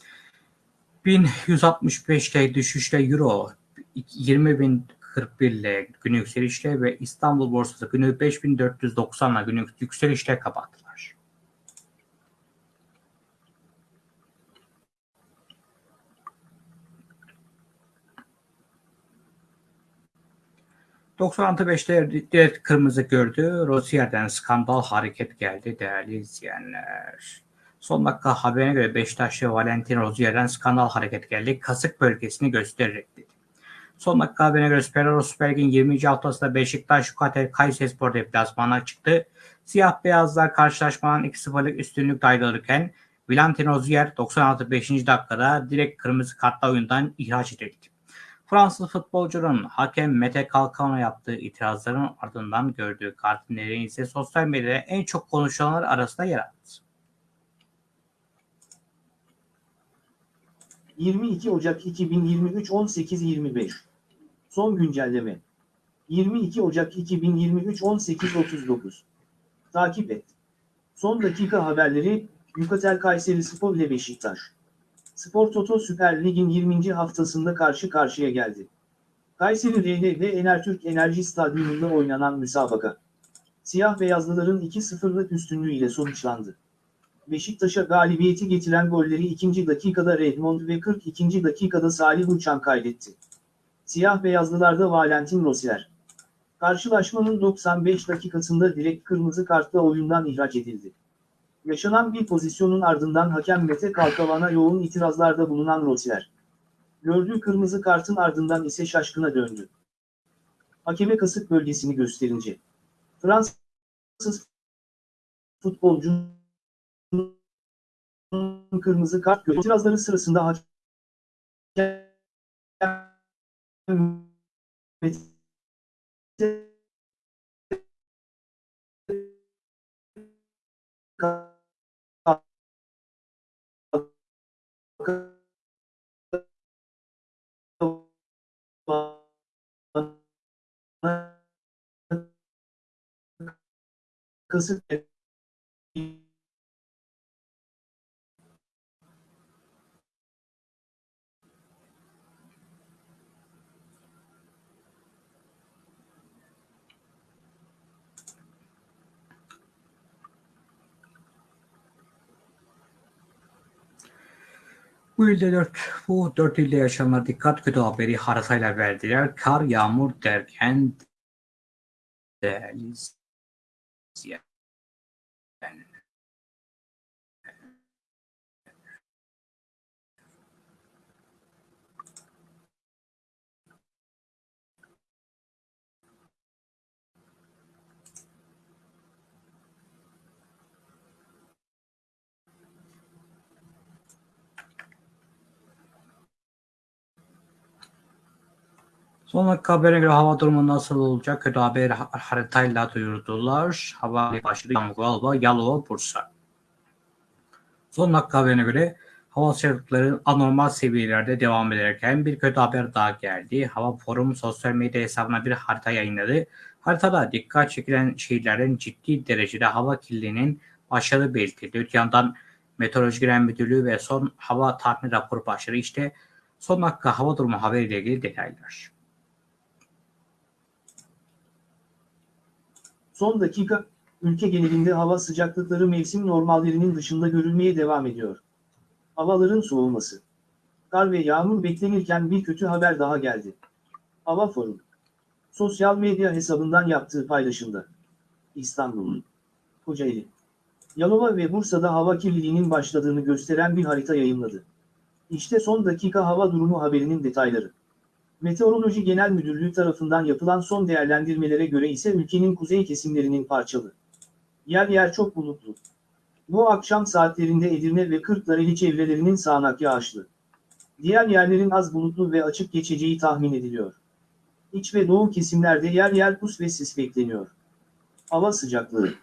1165'te düşüşte euro 20.041 ile gün yükselişte ve İstanbul borsası günü 5490 ile gün yükselişte kapattılar. ...96.5'te direkt kırmızı gördü. Rozier'den skandal hareket geldi değerli izleyenler. Son dakika haberine göre Beşiktaşlı Valentin Rozier'den skandal hareket geldi. Kasık bölgesini göstererek dedi. Son dakika haberine göre Süper Süper Lig'in 20. haftasında Beşiktaş Yukatel Kayserispor deplasmana çıktı. Siyah beyazlar karşılaşmanın 2-0'lık üstünlük dayılırken Valentin Rozier 96 5. dakikada direkt kırmızı kartla oyundan ihraç edildi. Fransız futbolcunun hakem Mete Kalkan'a yaptığı itirazların ardından gördüğü kartın nedeni ise sosyal medyada en çok konuşulanlar arasında yer aldı. 22 Ocak 2023 18.25 Son güncelleme 22 Ocak 2023 18.39 Takip et. Son dakika haberleri Yukatel Kayseri Spor ile Beşiktaş. Spor Toto Süper Lig'in 20. haftasında karşı karşıya geldi. Kayseri ve Enertürk Enerji Stadyumunda oynanan müsabaka. Siyah beyazlıların 2-0'lık üstünlüğüyle sonuçlandı. Beşiktaş'a galibiyeti getiren golleri 2. dakikada Redmond ve 42. dakikada Salih Uçan kaydetti. Siyah beyazlılarda Valentin Rosier. Karşılaşmanın 95 dakikasında direkt kırmızı kartla oyundan ihraç edildi. Yaşanan bir pozisyonun ardından hakem Mete Kalkavan'a yoğun itirazlarda bulunan Rosier. Gördüğü kırmızı kartın ardından ise şaşkına döndü. Hakeme kasık bölgesini gösterince. Fransız futbolcu kırmızı kart. İtirazları sırasında hakem kasık Bu ilde 4, bu 4 ilde yaşananlar dikkat kötü haberi haritayla verdiler. Kar, yağmur derken değerli izleyenler. Son dakika haberine göre hava durumu nasıl olacak? Kötü haber ha- haritayla duyurdular. Hava başladı. Yalova, Yalova, Bursa. Son dakika haberine göre hava sıcaklıkları anormal seviyelerde devam ederken bir kötü haber daha geldi. Hava Forum sosyal medya hesabına bir harita yayınladı. Haritada dikkat çekilen şehirlerin ciddi derecede hava kirliliğinin başladığı belirtildi. Öte yandan Meteoroloji Genel Müdürlüğü ve son hava tahmin raporu başladı. İşte son dakika hava durumu haberiyle ilgili detaylar. Son dakika, ülke genelinde hava sıcaklıkları mevsim normallerinin dışında görülmeye devam ediyor. Havaların soğuması. Kar ve yağmur beklenirken bir kötü haber daha geldi. Hava Forum. Sosyal medya hesabından yaptığı paylaşımda. İstanbul, Kocaeli, Yalova ve Bursa'da hava kirliliğinin başladığını gösteren bir harita yayımladı. İşte son dakika hava durumu haberinin detayları. Meteoroloji Genel Müdürlüğü tarafından yapılan son değerlendirmelere göre ise ülkenin kuzey kesimlerinin parçalı. Yer yer çok bulutlu. Bu akşam saatlerinde Edirne ve Kırklareli çevrelerinin sağanak yağışlı. Diğer yerlerin az bulutlu ve açık geçeceği tahmin ediliyor. İç ve doğu kesimlerde yer yer pus ve sis bekleniyor. Hava sıcaklığı.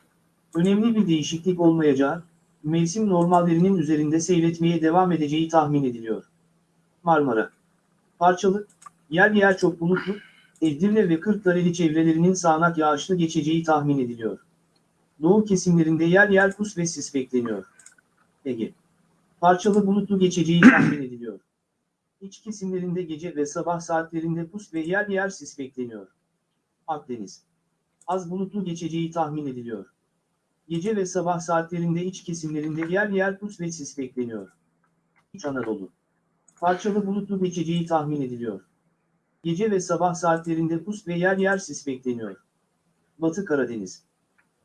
Önemli bir değişiklik olmayacağı, mevsim normallerinin üzerinde seyretmeye devam edeceği tahmin ediliyor. Marmara. Parçalı, yer yer çok bulutlu, Edirne ve Kırklareli çevrelerinin sağanak yağışlı geçeceği tahmin ediliyor. Doğu kesimlerinde yer yer pus ve sis bekleniyor. Ege. Parçalı bulutlu geçeceği tahmin ediliyor. İç kesimlerinde gece ve sabah saatlerinde pus ve yer yer sis bekleniyor. Akdeniz. Az bulutlu geçeceği tahmin ediliyor. Gece ve sabah saatlerinde iç kesimlerinde yer yer pus ve sis bekleniyor. İç Anadolu. Parçalı bulutlu geçeceği tahmin ediliyor. Gece ve sabah saatlerinde pus ve yer yer sis bekleniyor. Batı Karadeniz.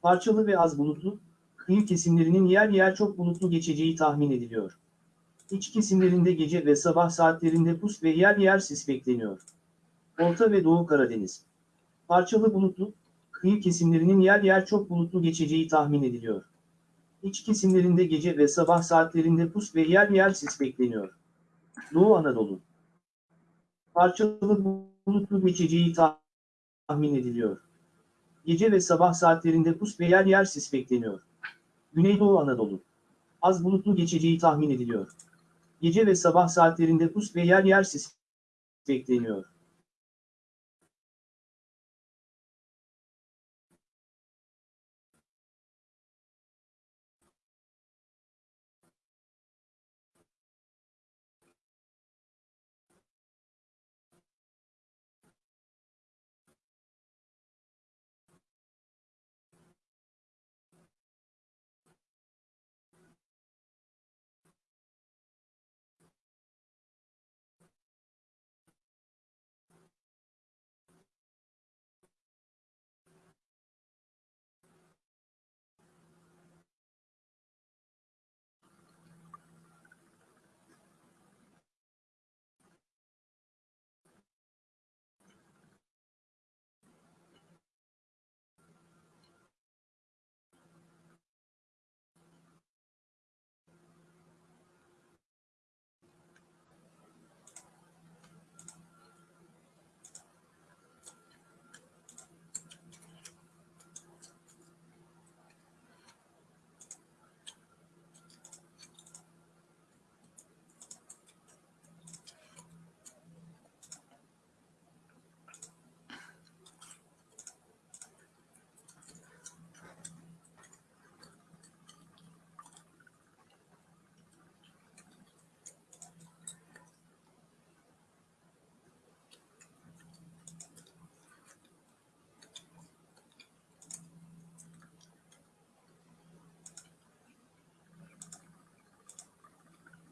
Parçalı ve az bulutlu, kıyı kesimlerinin yer yer çok bulutlu geçeceği tahmin ediliyor. İç kesimlerinde gece ve sabah saatlerinde pus ve yer yer sis bekleniyor. Orta ve Doğu Karadeniz. Parçalı bulutlu, kıyı kesimlerinin yer yer çok bulutlu geçeceği tahmin ediliyor. İç kesimlerinde gece ve sabah saatlerinde pus ve yer yer sis bekleniyor. Doğu Anadolu. Parçalı bulutlu geçeceği tahmin ediliyor. Gece ve sabah saatlerinde pus ve yer yer sis bekleniyor. Güneydoğu Anadolu. Az bulutlu geçeceği tahmin ediliyor. Gece ve sabah saatlerinde pus ve yer yer sis bekleniyor.